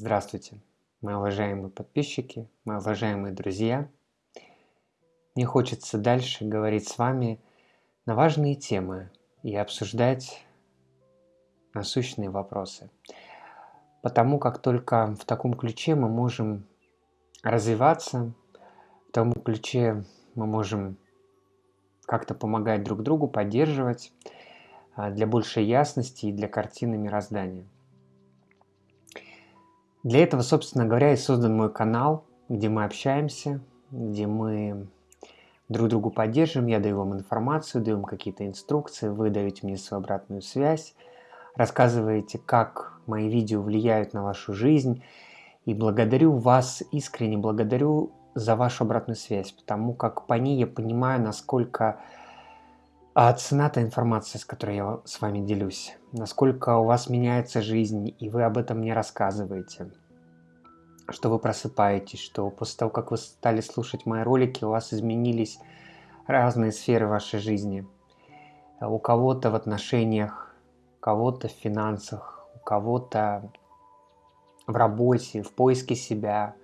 Здравствуйте, мои уважаемые подписчики, мои уважаемые друзья. Мне хочется дальше говорить с вами на важные темы и обсуждать насущные вопросы. Потому как только в таком ключе мы можем развиваться, в таком ключе мы можем как-то помогать друг другу, поддерживать а, для большей ясности и для картины мироздания – для этого, собственно говоря, и создан мой канал, где мы общаемся, где мы друг другу поддерживаем, я даю вам информацию, даю вам какие-то инструкции, вы даете мне свою обратную связь, рассказываете, как мои видео влияют на вашу жизнь, и благодарю вас, искренне благодарю за вашу обратную связь, потому как по ней я понимаю, насколько а цена та информация, с которой я с вами делюсь, насколько у вас меняется жизнь, и вы об этом не рассказываете, что вы просыпаетесь, что после того, как вы стали слушать мои ролики, у вас изменились разные сферы вашей жизни. У кого-то в отношениях, у кого-то в финансах, у кого-то в работе, в поиске себя,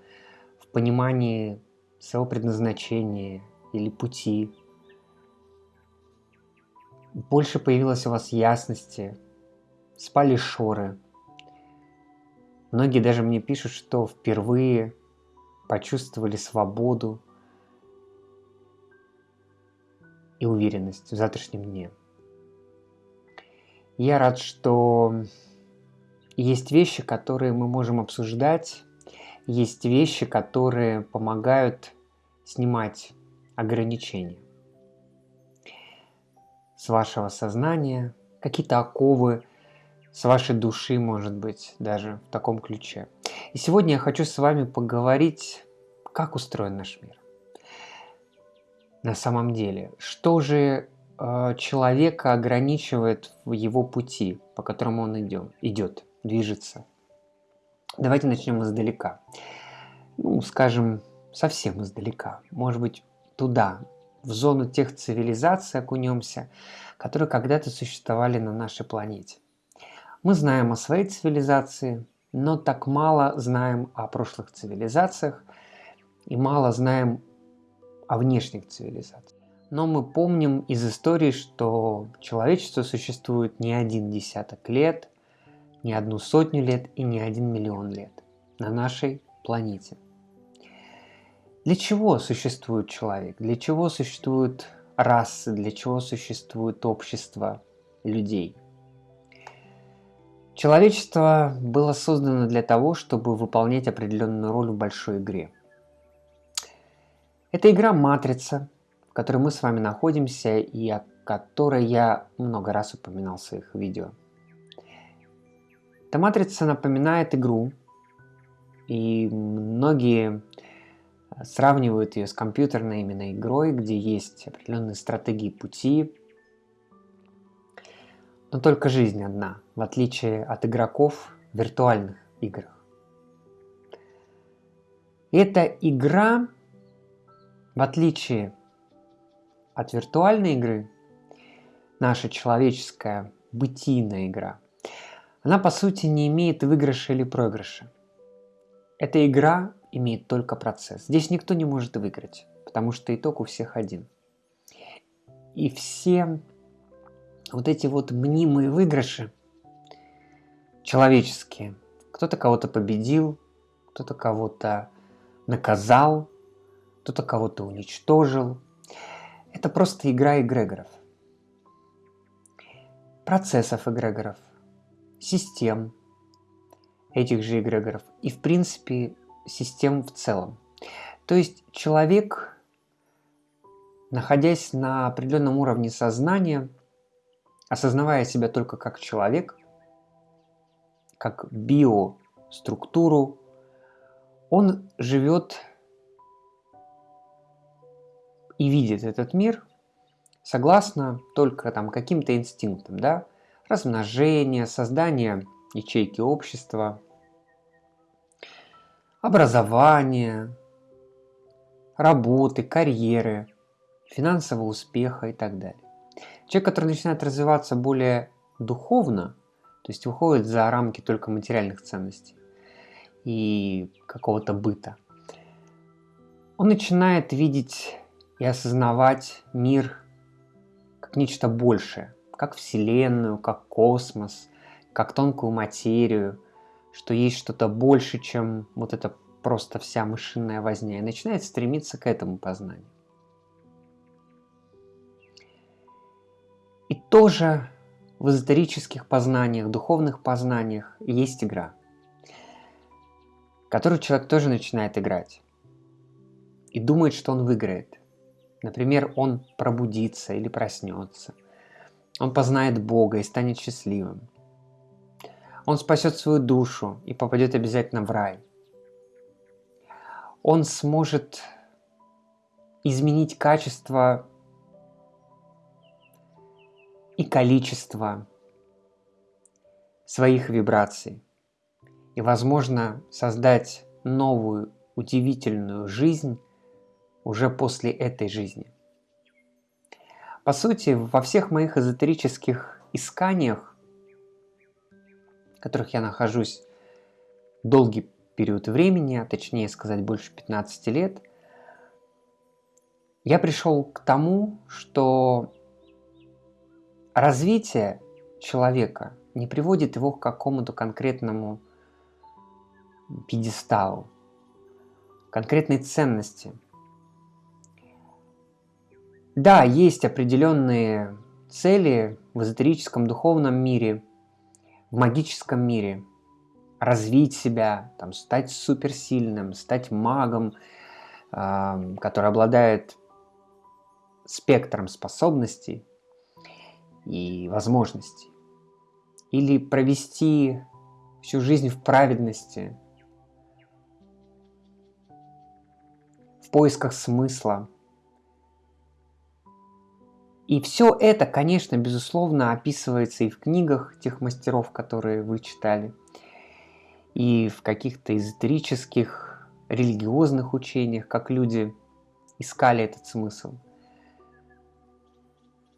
в понимании своего предназначения или пути, больше появилось у вас ясности, спали шоры. Многие даже мне пишут, что впервые почувствовали свободу и уверенность в завтрашнем дне. Я рад, что есть вещи, которые мы можем обсуждать, есть вещи, которые помогают снимать ограничения с вашего сознания, какие-то оковы с вашей души, может быть, даже в таком ключе. И сегодня я хочу с вами поговорить, как устроен наш мир. На самом деле, что же э, человека ограничивает в его пути, по которому он идет, идет движется. Давайте начнем издалека. Ну, скажем, совсем издалека. Может быть, туда, в зону тех цивилизаций окунемся, которые когда-то существовали на нашей планете. Мы знаем о своей цивилизации, но так мало знаем о прошлых цивилизациях и мало знаем о внешних цивилизациях. Но мы помним из истории, что человечество существует не один десяток лет, не одну сотню лет и не один миллион лет на нашей планете. Для чего существует человек? Для чего существуют расы? Для чего существует общество людей? Человечество было создано для того, чтобы выполнять определенную роль в большой игре. Это игра «Матрица», в которой мы с вами находимся и о которой я много раз упоминал в своих видео. Эта матрица напоминает игру, и многие сравнивают ее с компьютерной именно игрой, где есть определенные стратегии пути, но только жизнь одна, в отличие от игроков в виртуальных играх. эта игра, в отличие от виртуальной игры, наша человеческая бытийная игра, она по сути не имеет выигрыша или проигрыша. Эта игра имеет только процесс. Здесь никто не может выиграть, потому что итог у всех один. И все вот эти вот мнимые выигрыши, человеческие, кто-то кого-то победил, кто-то кого-то наказал, кто-то кого-то уничтожил. Это просто игра эгрегоров. Процессов эгрегоров, систем этих же эгрегоров. И в принципе систем в целом. То есть человек, находясь на определенном уровне сознания, осознавая себя только как человек, как биоструктуру, он живет и видит этот мир согласно только там каким-то инстинктам, да, размножение, создание ячейки общества, образования, работы, карьеры, финансового успеха и так далее. Человек, который начинает развиваться более духовно, то есть выходит за рамки только материальных ценностей, и какого-то быта. Он начинает видеть и осознавать мир как нечто большее, как Вселенную, как космос, как тонкую материю, что есть что-то больше, чем вот это просто вся мышиная возня, и начинает стремиться к этому познанию. И тоже в эзотерических познаниях, духовных познаниях есть игра, которую человек тоже начинает играть и думает, что он выиграет. Например, он пробудится или проснется. Он познает Бога и станет счастливым. Он спасет свою душу и попадет обязательно в рай. Он сможет изменить качество и количество своих вибраций. И, возможно, создать новую удивительную жизнь уже после этой жизни. По сути, во всех моих эзотерических исканиях, которых я нахожусь долгий период времени, а точнее сказать больше 15 лет, я пришел к тому, что развитие человека не приводит его к какому-то конкретному пьедесталу, конкретной ценности – да, есть определенные цели в эзотерическом духовном мире, в магическом мире. Развить себя, там, стать суперсильным, стать магом, э, который обладает спектром способностей и возможностей. Или провести всю жизнь в праведности, в поисках смысла – и все это, конечно, безусловно, описывается и в книгах тех мастеров, которые вы читали, и в каких-то эзотерических, религиозных учениях, как люди искали этот смысл.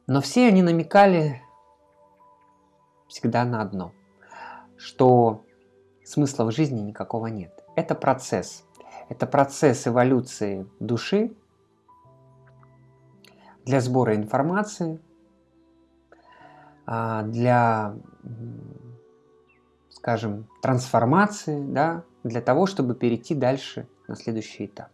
Но все они намекали всегда на одно, что смысла в жизни никакого нет. Это процесс. Это процесс эволюции души, для сбора информации, а, для, скажем, трансформации, да, для того, чтобы перейти дальше на следующий этап.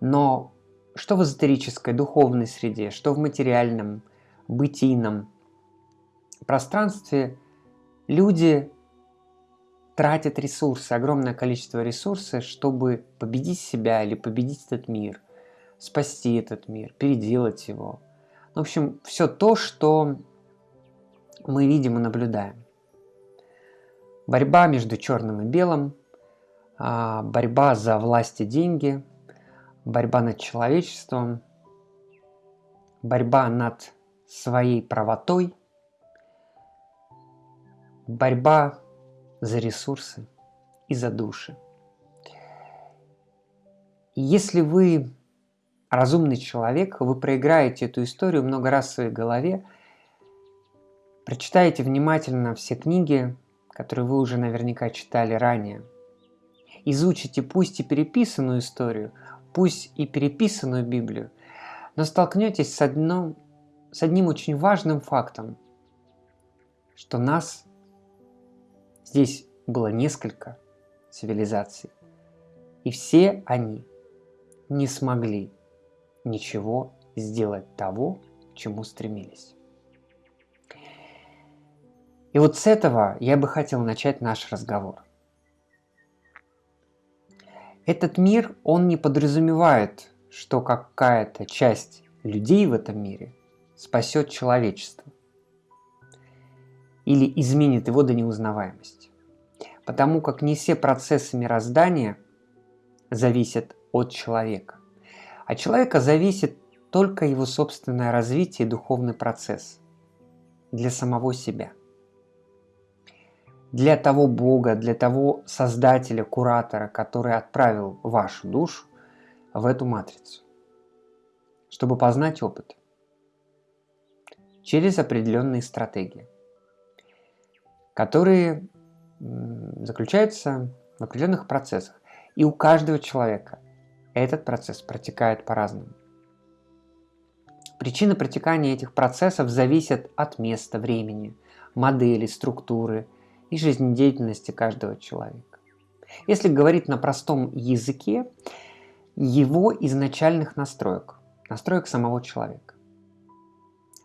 Но что в эзотерической, духовной среде, что в материальном, бытийном пространстве люди тратят ресурсы, огромное количество ресурсов, чтобы победить себя или победить этот мир, спасти этот мир, переделать его. В общем, все то, что мы видим и наблюдаем. Борьба между черным и белым, а, борьба за власть и деньги, борьба над человечеством, борьба над своей правотой, борьба за ресурсы и за души. Если вы разумный человек, вы проиграете эту историю много раз в своей голове, прочитаете внимательно все книги, которые вы уже наверняка читали ранее, изучите пусть и переписанную историю, пусть и переписанную Библию, но столкнетесь с, одном, с одним очень важным фактом, что нас здесь было несколько цивилизаций, и все они не смогли ничего сделать того, к чему стремились. И вот с этого я бы хотел начать наш разговор. Этот мир, он не подразумевает, что какая-то часть людей в этом мире спасет человечество или изменит его до неузнаваемости. Потому как не все процессы мироздания зависят от человека. От человека зависит только его собственное развитие и духовный процесс для самого себя. Для того Бога, для того Создателя, Куратора, который отправил вашу душу в эту матрицу, чтобы познать опыт через определенные стратегии, которые заключается в определенных процессах. И у каждого человека этот процесс протекает по-разному. Причина протекания этих процессов зависит от места, времени, модели, структуры и жизнедеятельности каждого человека. Если говорить на простом языке, его изначальных настроек, настроек самого человека.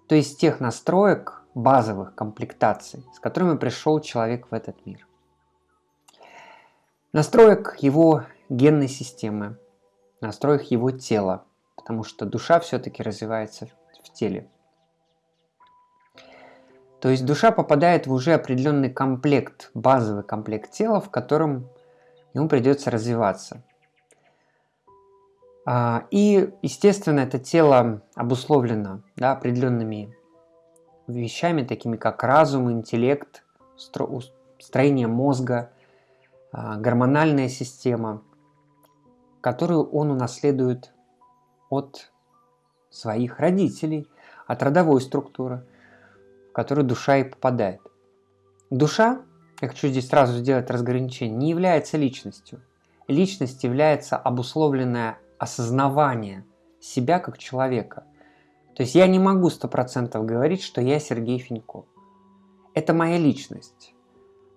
То есть тех настроек, базовых комплектаций, с которыми пришел человек в этот мир. Настроек его генной системы, настроек его тела, потому что душа все-таки развивается в теле. То есть душа попадает в уже определенный комплект, базовый комплект тела, в котором ему придется развиваться. А, и, естественно, это тело обусловлено да, определенными вещами, такими как разум, интеллект, строение мозга, а, гормональная система, которую он унаследует от своих родителей, от родовой структуры, в которую душа и попадает. Душа, я хочу здесь сразу сделать разграничение, не является личностью. Личность является обусловленное осознавание себя как человека. То есть я не могу сто процентов говорить, что я Сергей Финько. Это моя личность,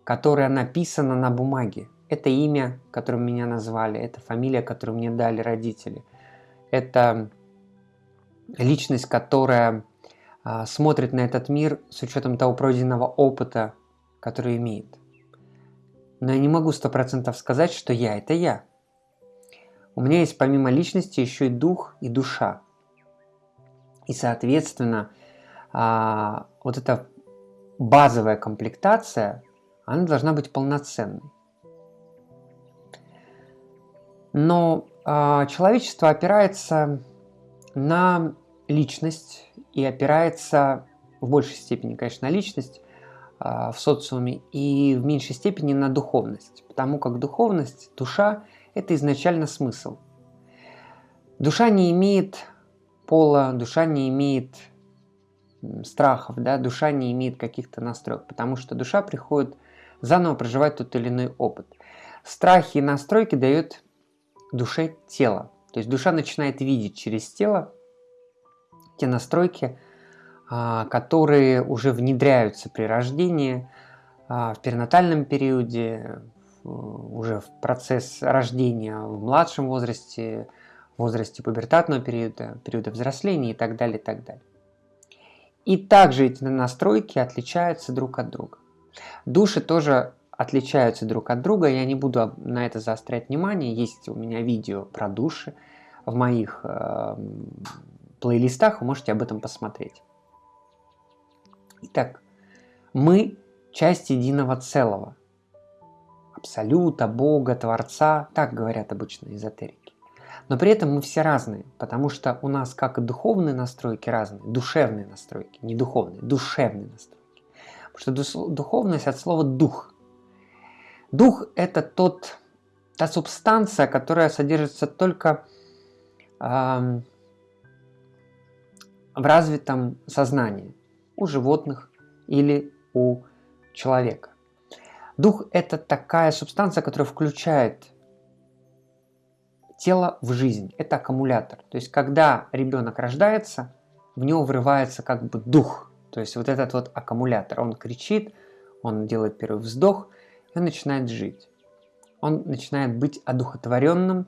которая написана на бумаге. Это имя, которым меня назвали, это фамилия, которую мне дали родители. Это личность, которая а, смотрит на этот мир с учетом того пройденного опыта, который имеет. Но я не могу сто процентов сказать, что я – это я. У меня есть помимо личности еще и дух и душа. И, соответственно, а, вот эта базовая комплектация, она должна быть полноценной. Но э, человечество опирается на личность и опирается в большей степени, конечно, на личность э, в социуме и в меньшей степени на духовность, потому как духовность, душа – это изначально смысл. Душа не имеет пола, душа не имеет страхов, да, душа не имеет каких-то настроек, потому что душа приходит заново проживать тот или иной опыт. Страхи и настройки дают душе тело. То есть душа начинает видеть через тело те настройки, а, которые уже внедряются при рождении, а, в перинатальном периоде, уже в процесс рождения в младшем возрасте, в возрасте пубертатного периода, периода взросления и так далее, и так далее. И также эти настройки отличаются друг от друга. Души тоже отличаются друг от друга. Я не буду на это заострять внимание. Есть у меня видео про души в моих э, плейлистах, вы можете об этом посмотреть. Итак, мы часть единого целого. Абсолюта, Бога, Творца, так говорят обычно эзотерики. Но при этом мы все разные, потому что у нас как и духовные настройки разные, душевные настройки, не духовные, душевные настройки. Потому что духовность от слова «дух», Дух – это тот, та субстанция, которая содержится только э, в развитом сознании у животных или у человека. Дух – это такая субстанция, которая включает тело в жизнь. Это аккумулятор. То есть, когда ребенок рождается, в него врывается как бы дух. То есть, вот этот вот аккумулятор. Он кричит, он делает первый вздох – и он начинает жить. Он начинает быть одухотворенным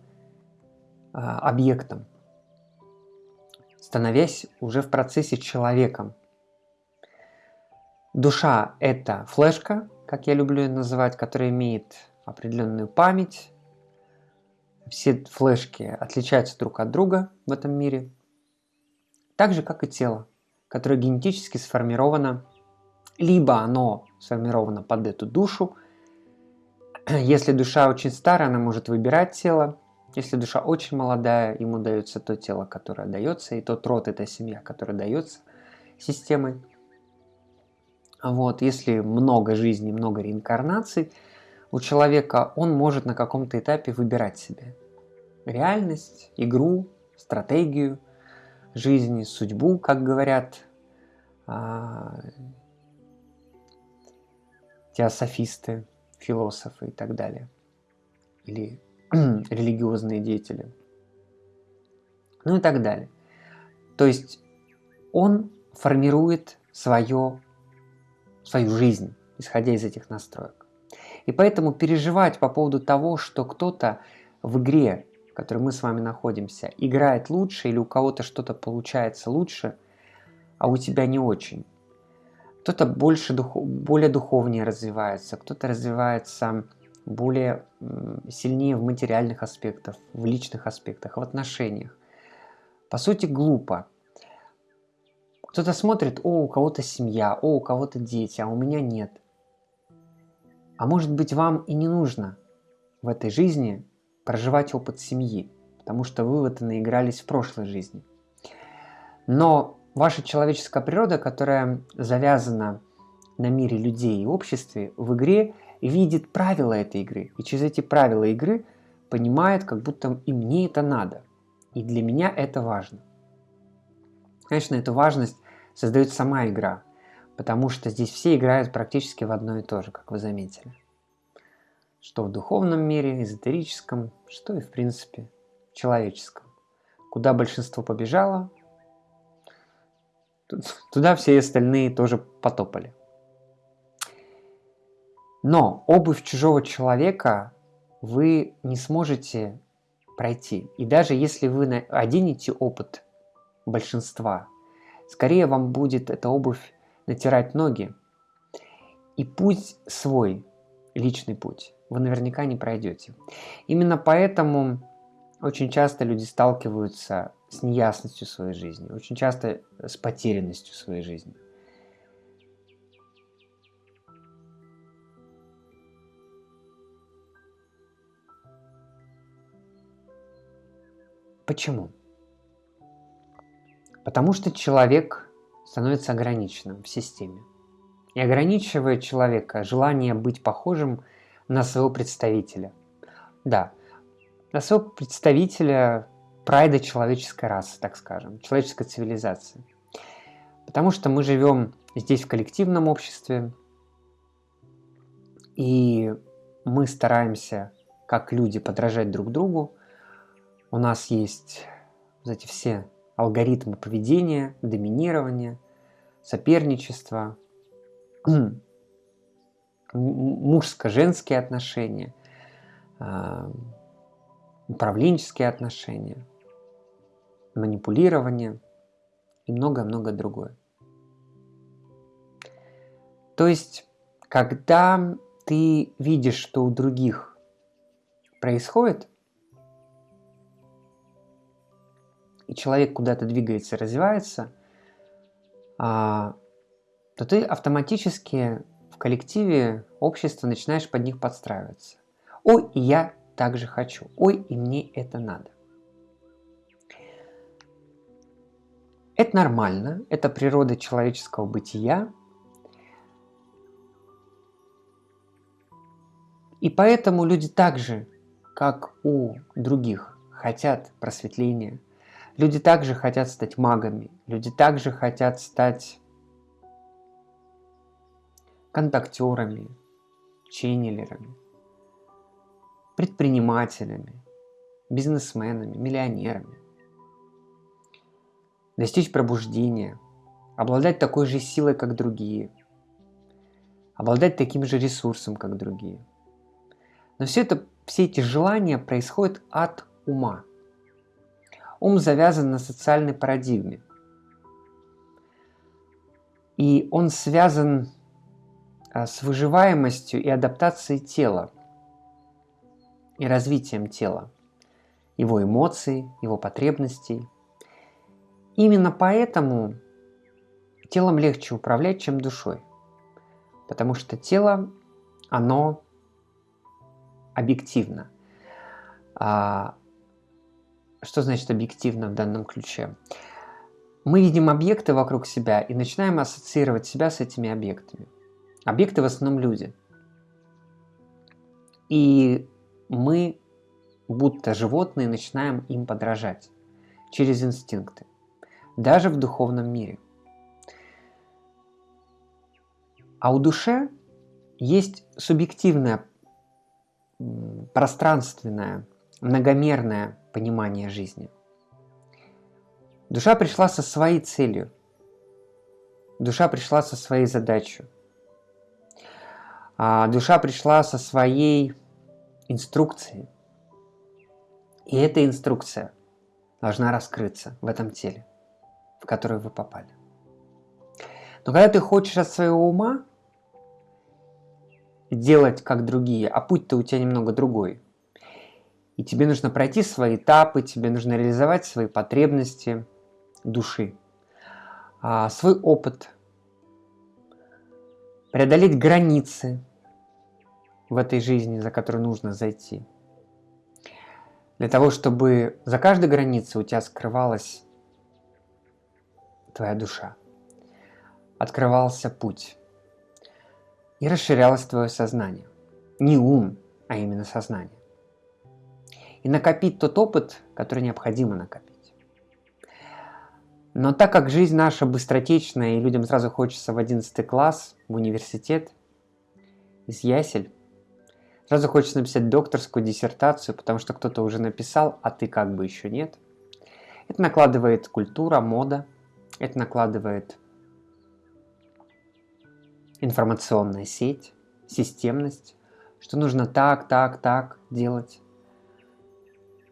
э, объектом, становясь уже в процессе человеком. Душа – это флешка, как я люблю ее называть, которая имеет определенную память. Все флешки отличаются друг от друга в этом мире. Так же, как и тело, которое генетически сформировано, либо оно сформировано под эту душу, Если душа очень старая, она может выбирать тело. Если душа очень молодая, ему дается то тело, которое дается, и тот род, эта семья, которая дается системой. Вот, если много жизней, много реинкарнаций у человека, он может на каком-то этапе выбирать себе реальность, игру, стратегию жизни, судьбу, как говорят а, теософисты философы и так далее, или религиозные деятели, ну и так далее. То есть он формирует свое, свою жизнь, исходя из этих настроек. И поэтому переживать по поводу того, что кто-то в игре, в которой мы с вами находимся, играет лучше или у кого-то что-то получается лучше, а у тебя не очень. Кто-то больше, более духовнее развивается, кто-то развивается более сильнее в материальных аспектах, в личных аспектах, в отношениях. По сути, глупо. Кто-то смотрит, о, у кого-то семья, о, у кого-то дети, а у меня нет. А может быть, вам и не нужно в этой жизни проживать опыт семьи, потому что вы в это наигрались в прошлой жизни. Но ваша человеческая природа, которая завязана на мире людей и обществе, в игре видит правила этой игры. И через эти правила игры понимает, как будто и мне это надо. И для меня это важно. Конечно, эту важность создает сама игра, потому что здесь все играют практически в одно и то же, как вы заметили. Что в духовном мире, эзотерическом, что и в принципе человеческом. Куда большинство побежало, туда все остальные тоже потопали. Но обувь чужого человека вы не сможете пройти. И даже если вы оденете опыт большинства, скорее вам будет эта обувь натирать ноги. И путь свой, личный путь, вы наверняка не пройдете. Именно поэтому очень часто люди сталкиваются с неясностью своей жизни, очень часто с потерянностью своей жизни. Почему? Потому что человек становится ограниченным в системе. И ограничивает человека желание быть похожим на своего представителя. Да, на своего представителя прайда человеческой расы, так скажем, человеческой цивилизации. Потому что мы живем здесь в коллективном обществе, и мы стараемся, как люди, подражать друг другу. У нас есть вот эти все алгоритмы поведения, доминирования, соперничества, мужско-женские отношения, а, управленческие отношения, манипулирование и многое-многое другое. То есть, когда ты видишь, что у других происходит, и человек куда-то двигается, развивается, а, то ты автоматически в коллективе общества начинаешь под них подстраиваться. Ой, и я также хочу. Ой, и мне это надо. Это нормально, это природа человеческого бытия. И поэтому люди так же, как у других, хотят просветления, Люди также хотят стать магами, люди также хотят стать контактерами, ченнелерами, предпринимателями, бизнесменами, миллионерами. Достичь пробуждения, обладать такой же силой, как другие, обладать таким же ресурсом, как другие. Но все, это, все эти желания происходят от ума – Ум завязан на социальной парадигме. И он связан а, с выживаемостью и адаптацией тела, и развитием тела, его эмоций, его потребностей. Именно поэтому телом легче управлять, чем душой. Потому что тело, оно объективно. А что значит объективно в данном ключе? Мы видим объекты вокруг себя и начинаем ассоциировать себя с этими объектами. Объекты в основном люди. И мы, будто животные, начинаем им подражать через инстинкты, даже в духовном мире. А у душе есть субъективное, пространственное, многомерное понимание жизни. Душа пришла со своей целью. Душа пришла со своей задачей. А душа пришла со своей инструкцией. И эта инструкция должна раскрыться в этом теле, в которое вы попали. Но когда ты хочешь от своего ума делать как другие, а путь-то у тебя немного другой, и тебе нужно пройти свои этапы, тебе нужно реализовать свои потребности души, а, свой опыт, преодолеть границы в этой жизни, за которую нужно зайти. Для того, чтобы за каждой границей у тебя скрывалась твоя душа открывался путь и расширялось твое сознание. Не ум, а именно сознание. И накопить тот опыт, который необходимо накопить. Но так как жизнь наша быстротечная, и людям сразу хочется в 11 класс, в университет, из ясель, сразу хочется написать докторскую диссертацию, потому что кто-то уже написал, а ты как бы еще нет. Это накладывает культура, мода, это накладывает информационная сеть, системность, что нужно так, так, так делать.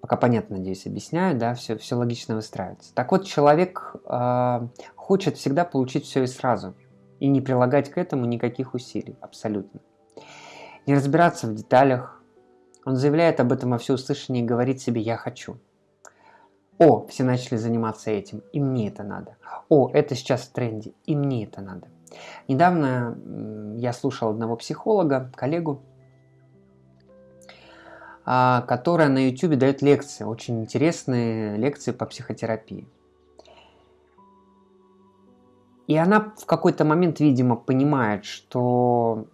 Пока понятно, надеюсь, объясняю, да, все, все логично выстраивается. Так вот, человек э, хочет всегда получить все и сразу, и не прилагать к этому никаких усилий, абсолютно. Не разбираться в деталях. Он заявляет об этом во всеуслышание и говорит себе «я хочу». О, все начали заниматься этим, и мне это надо. О, это сейчас в тренде, и мне это надо. Недавно я слушал одного психолога, коллегу, а, которая на YouTube дает лекции, очень интересные лекции по психотерапии. И она в какой-то момент, видимо, понимает, что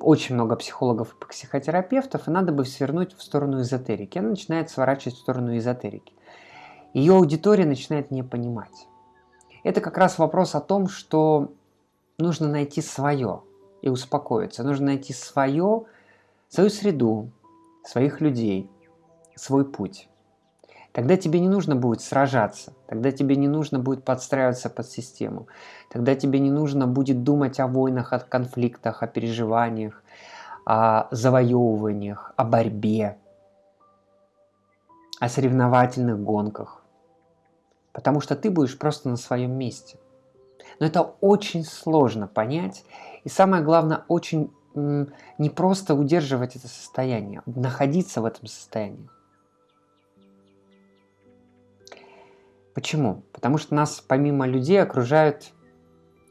очень много психологов и психотерапевтов, и надо бы свернуть в сторону эзотерики. Она начинает сворачивать в сторону эзотерики. Ее аудитория начинает не понимать. Это как раз вопрос о том, что нужно найти свое и успокоиться. Нужно найти свое, свою среду, своих людей, свой путь. Тогда тебе не нужно будет сражаться, тогда тебе не нужно будет подстраиваться под систему, тогда тебе не нужно будет думать о войнах, о конфликтах, о переживаниях, о завоевываниях, о борьбе, о соревновательных гонках потому что ты будешь просто на своем месте. Но это очень сложно понять, и самое главное, очень не просто удерживать это состояние, находиться в этом состоянии. Почему? Потому что нас помимо людей окружают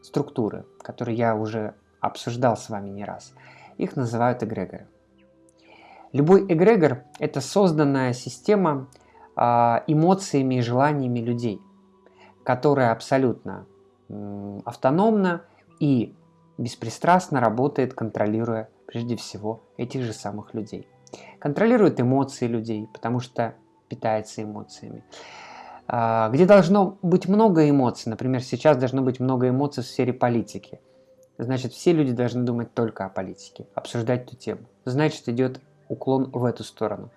структуры, которые я уже обсуждал с вами не раз. Их называют эгрегоры. Любой эгрегор – это созданная система а, эмоциями и желаниями людей, которая абсолютно автономна и беспристрастно работает, контролируя прежде всего этих же самых людей. Контролирует эмоции людей, потому что питается эмоциями. А, где должно быть много эмоций, например, сейчас должно быть много эмоций в сфере политики, значит, все люди должны думать только о политике, обсуждать эту тему. Значит, идет уклон в эту сторону.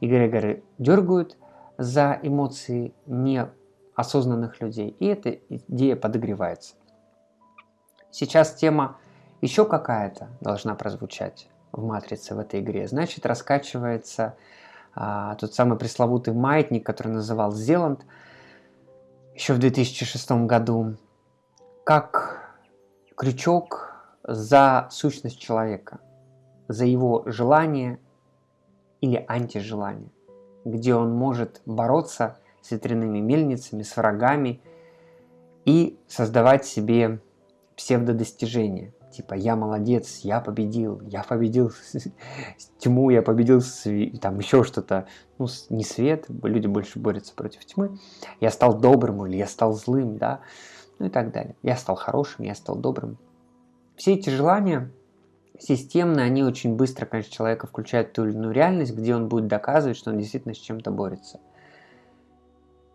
Эгрегоры дергают, за эмоции неосознанных людей, и эта идея подогревается. Сейчас тема еще какая-то должна прозвучать в матрице в этой игре. Значит, раскачивается а, тот самый пресловутый маятник, который называл Зеланд еще в 2006 году, как крючок за сущность человека, за его желание или антижелание где он может бороться с ветряными мельницами, с врагами и создавать себе псевдодостижения. Типа я молодец, я победил, я победил тьму, я победил там еще что-то. Ну, не свет, люди больше борются против тьмы. Я стал добрым или я стал злым, да, ну и так далее. Я стал хорошим, я стал добрым. Все эти желания системно, они очень быстро, конечно, человека включают в ту или иную реальность, где он будет доказывать, что он действительно с чем-то борется.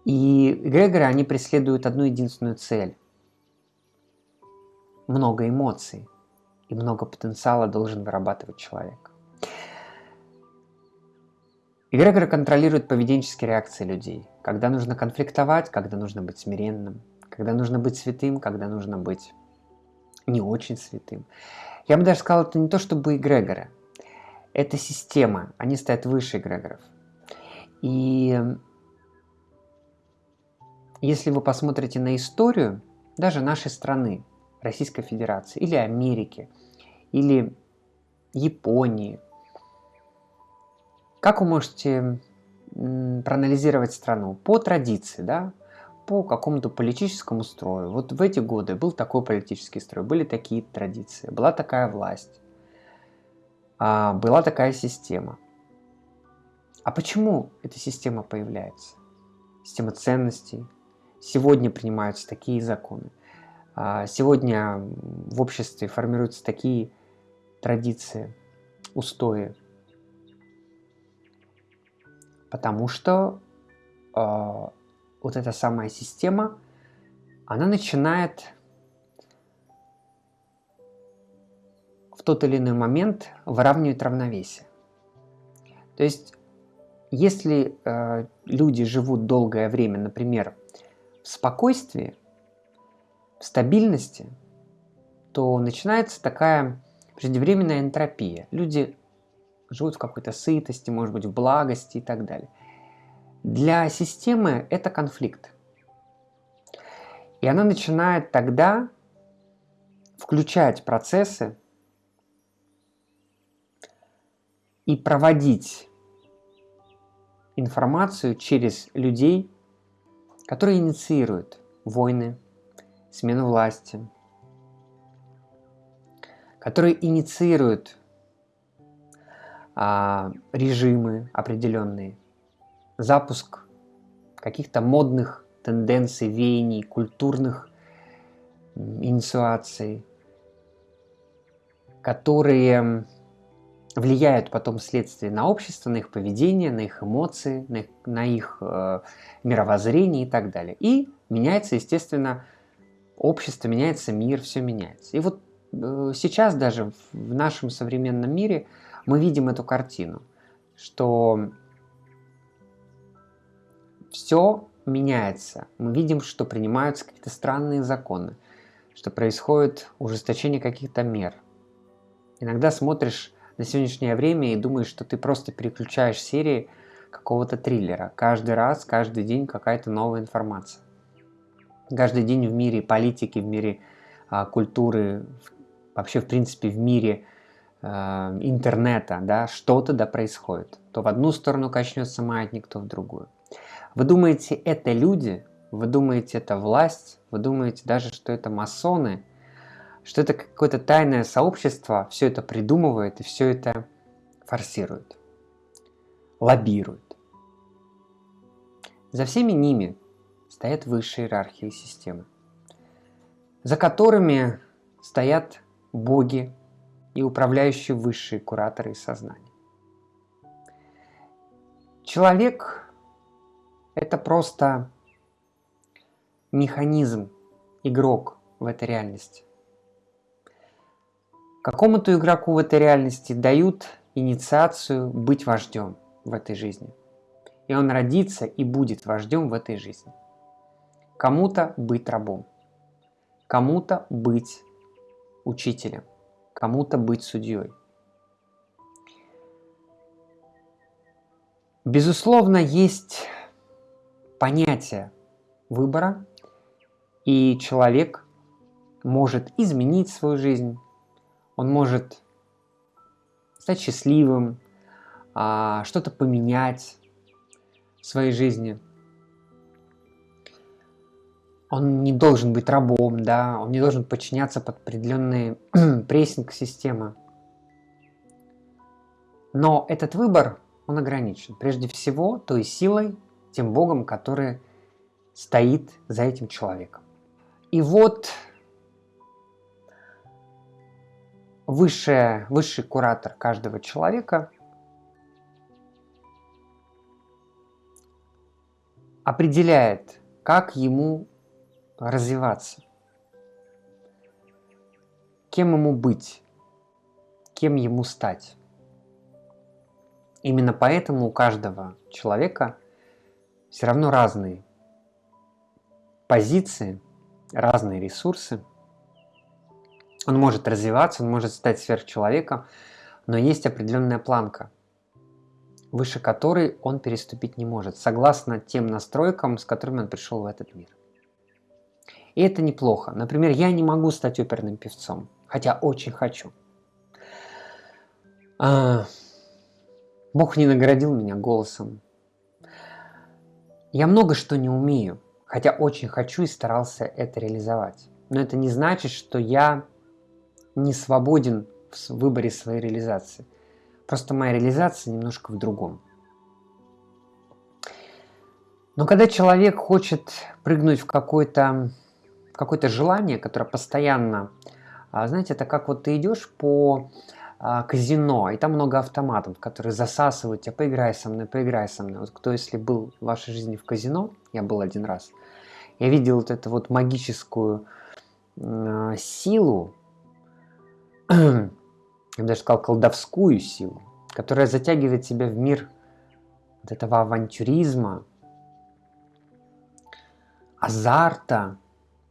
И эгрегоры, они преследуют одну единственную цель. Много эмоций. и много потенциала должен вырабатывать человек. Эгрегоры контролируют поведенческие реакции людей. Когда нужно конфликтовать, когда нужно быть смиренным, когда нужно быть святым, когда нужно быть не очень святым. Я бы даже сказал, это не то чтобы эгрегоры. Это система. Они стоят выше эгрегоров. И если вы посмотрите на историю даже нашей страны, Российской Федерации, или Америки, или Японии, как вы можете проанализировать страну? По традиции, да? по какому-то политическому строю. Вот в эти годы был такой политический строй, были такие традиции, была такая власть, а, была такая система. А почему эта система появляется? Система ценностей. Сегодня принимаются такие законы. А, сегодня в обществе формируются такие традиции, устои, Потому что э, вот эта самая система, она начинает в тот или иной момент выравнивать равновесие. То есть, если э, люди живут долгое время, например, в спокойствии, стабильности, то начинается такая преждевременная энтропия. Люди живут в какой-то сытости, может быть, в благости и так далее. Для системы это конфликт. И она начинает тогда включать процессы и проводить информацию через людей, которые инициируют войны, смену власти, которые инициируют а, режимы определенные, запуск каких-то модных тенденций, веяний, культурных инициаций, которые влияют потом вследствие на общество, на их поведение, на их эмоции, на их, на их э, мировоззрение и так далее. И меняется, естественно, общество, меняется мир, все меняется. И вот э, сейчас даже в нашем современном мире – мы видим эту картину, что все меняется. Мы видим, что принимаются какие-то странные законы, что происходит ужесточение каких-то мер. Иногда смотришь на сегодняшнее время и думаешь, что ты просто переключаешь серии какого-то триллера. Каждый раз, каждый день какая-то новая информация. Каждый день в мире политики, в мире а, культуры, вообще в принципе в мире Э, интернета, да, что-то да происходит. То в одну сторону качнется маятник, то в другую. Вы думаете, это люди? Вы думаете, это власть? Вы думаете даже, что это масоны? Что это какое-то тайное сообщество все это придумывает и все это форсирует, лоббирует. За всеми ними стоят высшие иерархии системы, за которыми стоят боги, и управляющие высшие кураторы из сознания. Человек – это просто механизм, игрок в этой реальности. Какому-то игроку в этой реальности дают инициацию быть вождем в этой жизни. И он родится и будет вождем в этой жизни. Кому-то быть рабом, кому-то быть учителем, кому-то быть судьей. Безусловно, есть понятие выбора, и человек может изменить свою жизнь, он может стать счастливым, а, что-то поменять в своей жизни – он не должен быть рабом, да, он не должен подчиняться под определенный прессинг системы. Но этот выбор, он ограничен. Прежде всего, той силой, тем Богом, который стоит за этим человеком. И вот высшая, высший куратор каждого человека определяет, как ему развиваться. Кем ему быть? кем ему стать. Именно поэтому у каждого человека все равно разные позиции, разные ресурсы. Он может развиваться, он может стать сверхчеловеком, но есть определенная планка, выше которой он переступить не может, согласно тем настройкам, с которыми он пришел в этот мир. И это неплохо. Например, я не могу стать оперным певцом, хотя очень хочу. А, Бог не наградил меня голосом. Я много что не умею, хотя очень хочу и старался это реализовать. Но это не значит, что я не свободен в выборе своей реализации. Просто моя реализация немножко в другом. Но когда человек хочет прыгнуть в какое-то какое желание, которое постоянно, а, знаете, это как вот ты идешь по а, казино, и там много автоматов, которые засасывают тебя, поиграй со мной, поиграй со мной. Вот кто, если был в вашей жизни в казино, я был один раз, я видел вот эту вот магическую э, силу, я бы даже сказал колдовскую силу, которая затягивает тебя в мир вот этого авантюризма, азарта,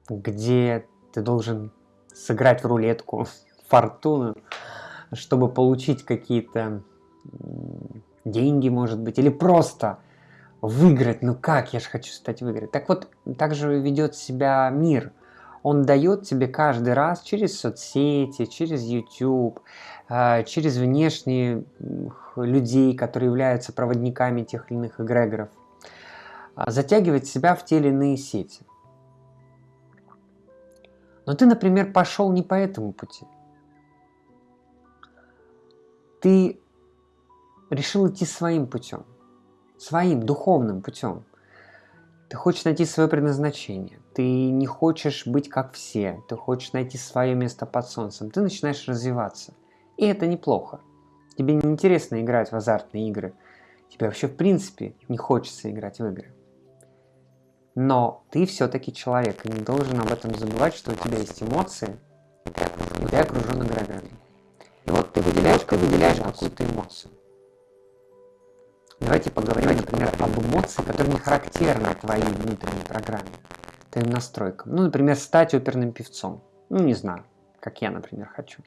где ты должен сыграть в рулетку фортуну, чтобы получить какие-то деньги, может быть, или просто выиграть. Ну как, я же хочу стать выиграть. Так вот, так же ведет себя мир. Он дает тебе каждый раз через соцсети, через YouTube, а, через внешние людей, которые являются проводниками тех или иных эгрегоров, а, затягивать себя в те или иные сети. Но ты, например, пошел не по этому пути ты решил идти своим путем, своим духовным путем. Ты хочешь найти свое предназначение, ты не хочешь быть как все, ты хочешь найти свое место под солнцем, ты начинаешь развиваться. И это неплохо. Тебе не интересно играть в азартные игры, тебе вообще в принципе не хочется играть в игры. Но ты все-таки человек, и не должен об этом забывать, что у тебя есть эмоции, и ты окружен эгрегорами. И вот ты выделяешь, ты выделяешь какую-то эмоцию. Давайте поговорим, например, об эмоции, которые не характерны твоей внутренней программе, твоим настройкам. Ну, например, стать оперным певцом. Ну, не знаю, как я, например, хочу.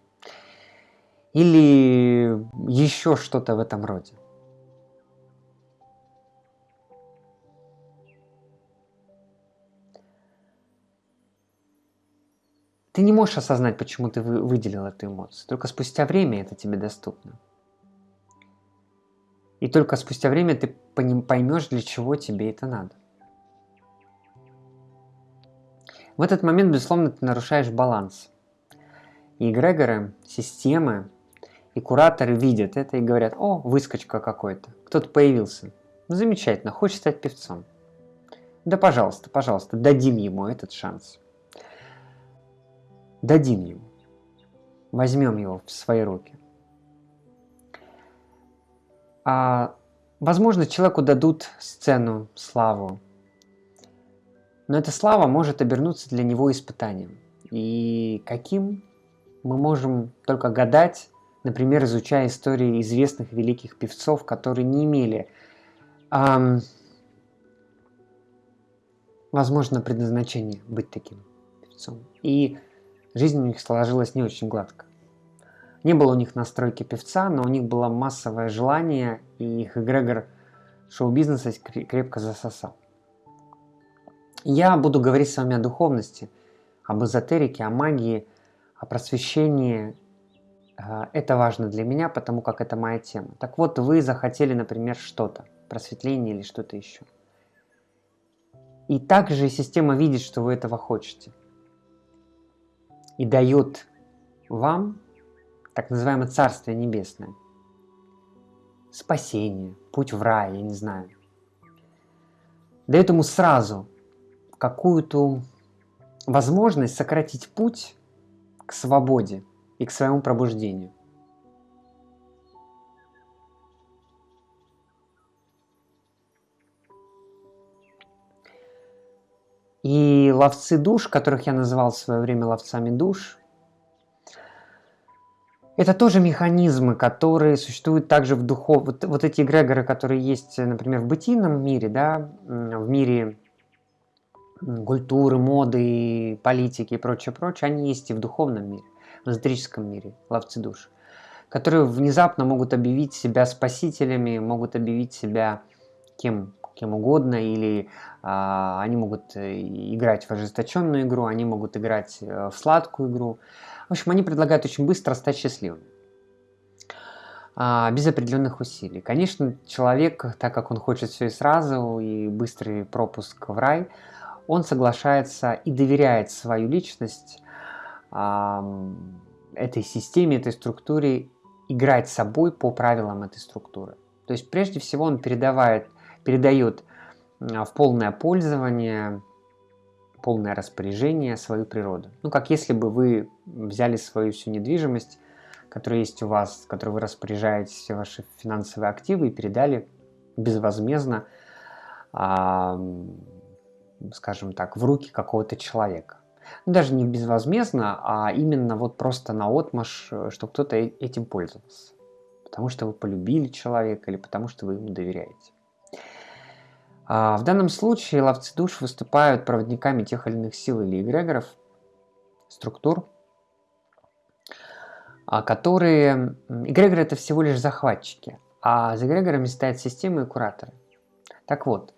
Или еще что-то в этом роде. Ты не можешь осознать, почему ты выделил эту эмоцию. Только спустя время это тебе доступно. И только спустя время ты поймешь, для чего тебе это надо. В этот момент, безусловно, ты нарушаешь баланс. И эгрегоры, системы и кураторы видят это и говорят, о, выскочка какой-то, кто-то появился. Замечательно, хочет стать певцом. Да, пожалуйста, пожалуйста, дадим ему этот шанс дадим ему, возьмем его в свои руки. А, возможно, человеку дадут сцену, славу, но эта слава может обернуться для него испытанием. И каким мы можем только гадать, например, изучая истории известных великих певцов, которые не имели, эм, возможно, предназначения быть таким певцом. И Жизнь у них сложилась не очень гладко. Не было у них настройки певца, но у них было массовое желание, и их эгрегор шоу-бизнеса крепко засосал. Я буду говорить с вами о духовности, об эзотерике, о магии, о просвещении. Э, это важно для меня, потому как это моя тема. Так вот, вы захотели, например, что-то, просветление или что-то еще. И также система видит, что вы этого хотите – и дает вам так называемое Царствие Небесное. Спасение, путь в рай, я не знаю. Дает ему сразу какую-то возможность сократить путь к свободе и к своему пробуждению. И ловцы душ, которых я называл в свое время ловцами душ, Это тоже механизмы, которые существуют также в духов... Вот, вот эти эгрегоры, которые есть, например, в бытийном мире, да, в мире культуры, моды, политики и прочее, прочее, они есть и в духовном мире, в эзотерическом мире, ловцы душ, которые внезапно могут объявить себя спасителями, могут объявить себя кем, кем угодно, или а, они могут э, играть в ожесточенную игру, они могут играть э, в сладкую игру. В общем, они предлагают очень быстро стать счастливым а, без определенных усилий. Конечно, человек, так как он хочет все и сразу, и быстрый пропуск в рай, он соглашается и доверяет свою личность этой системе, этой структуре, играть собой по правилам этой структуры. То есть прежде всего он передавает, передает в полное пользование, полное распоряжение свою природу. Ну, как если бы вы взяли свою всю недвижимость, которая есть у вас, которой вы распоряжаете все ваши финансовые активы и передали безвозмездно скажем так, в руки какого-то человека. Ну, даже не безвозмездно, а именно вот просто на отмаш, э, что кто-то этим пользовался. Потому что вы полюбили человека или потому что вы ему доверяете. А в данном случае ловцы душ выступают проводниками тех или иных сил или эгрегоров, структур, а которые... Эгрегоры это всего лишь захватчики, а за эгрегорами стоят системы и кураторы. Так вот,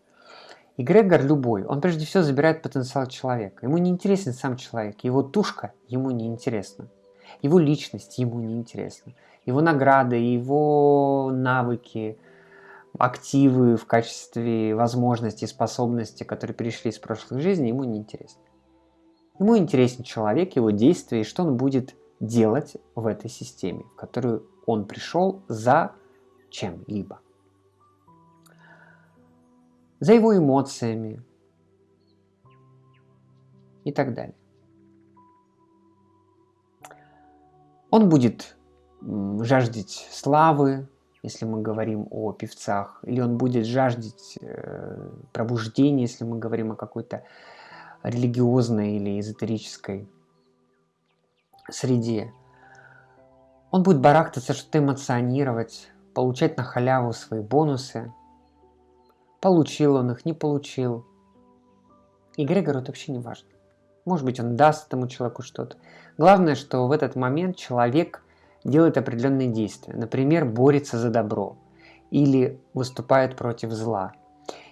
Эгрегор любой, он прежде всего забирает потенциал человека. Ему не интересен сам человек, его тушка ему не интересна. Его личность ему не интересна. Его награды, его навыки, активы в качестве возможностей, способностей, которые перешли из прошлых жизней, ему не интересны. Ему интересен человек, его действия и что он будет делать в этой системе, в которую он пришел за чем-либо за его эмоциями и так далее. Он будет жаждать славы, если мы говорим о певцах, или он будет жаждать э, пробуждения, если мы говорим о какой-то религиозной или эзотерической среде. Он будет барахтаться, что-то эмоционировать, получать на халяву свои бонусы – Получил он их, не получил. И Грегору это вообще не важно. Может быть, он даст этому человеку что-то. Главное, что в этот момент человек делает определенные действия. Например, борется за добро. Или выступает против зла.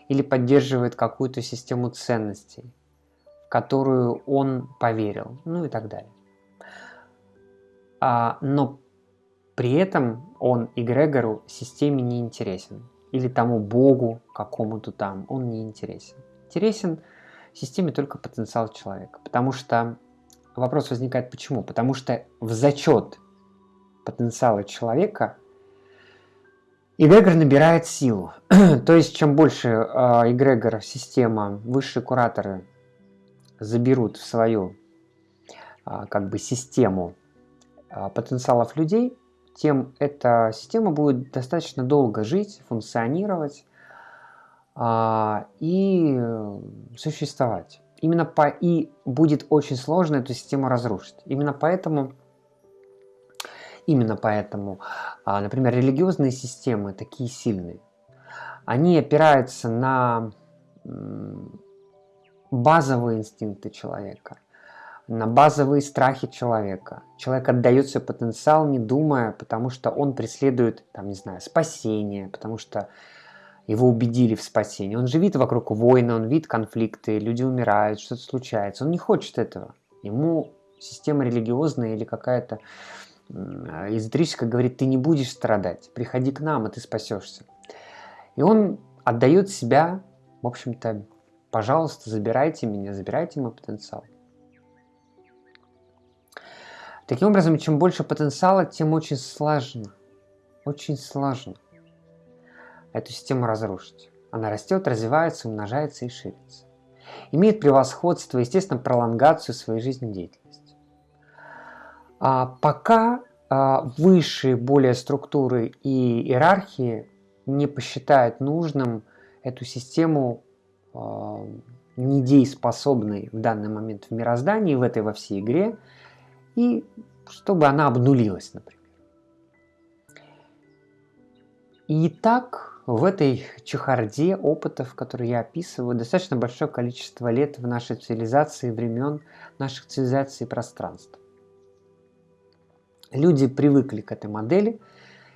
Или поддерживает какую-то систему ценностей, в которую он поверил. Ну и так далее. А, но при этом он и Грегору системе не интересен или тому богу какому-то там, он не интересен. Интересен системе только потенциал человека. Потому что вопрос возникает почему? Потому что в зачет потенциала человека эгрегор набирает силу. То есть чем больше э, эгрегор, система, высшие кураторы заберут в свою э, как бы систему э, потенциалов людей, тем эта система будет достаточно долго жить, функционировать а, и существовать. Именно по и будет очень сложно эту систему разрушить. Именно поэтому, именно поэтому, а, например, религиозные системы такие сильные. Они опираются на базовые инстинкты человека на базовые страхи человека. Человек отдает свой потенциал, не думая, потому что он преследует, там, не знаю, спасение, потому что его убедили в спасении. Он же видит вокруг войны, он видит конфликты, люди умирают, что-то случается. Он не хочет этого. Ему система религиозная или какая-то эзотерическая говорит, ты не будешь страдать, приходи к нам, и ты спасешься. И он отдает себя, в общем-то, пожалуйста, забирайте меня, забирайте мой потенциал. Таким образом, чем больше потенциала, тем очень сложно, очень сложно эту систему разрушить. Она растет, развивается, умножается и ширится. Имеет превосходство, естественно, пролонгацию своей жизнедеятельности. А пока а, высшие более структуры и иерархии не посчитают нужным эту систему а, недееспособной в данный момент в мироздании, в этой во всей игре, и чтобы она обнулилась, например. И так в этой чехарде опытов, которые я описываю, достаточно большое количество лет в нашей цивилизации, времен наших цивилизаций и пространств. Люди привыкли к этой модели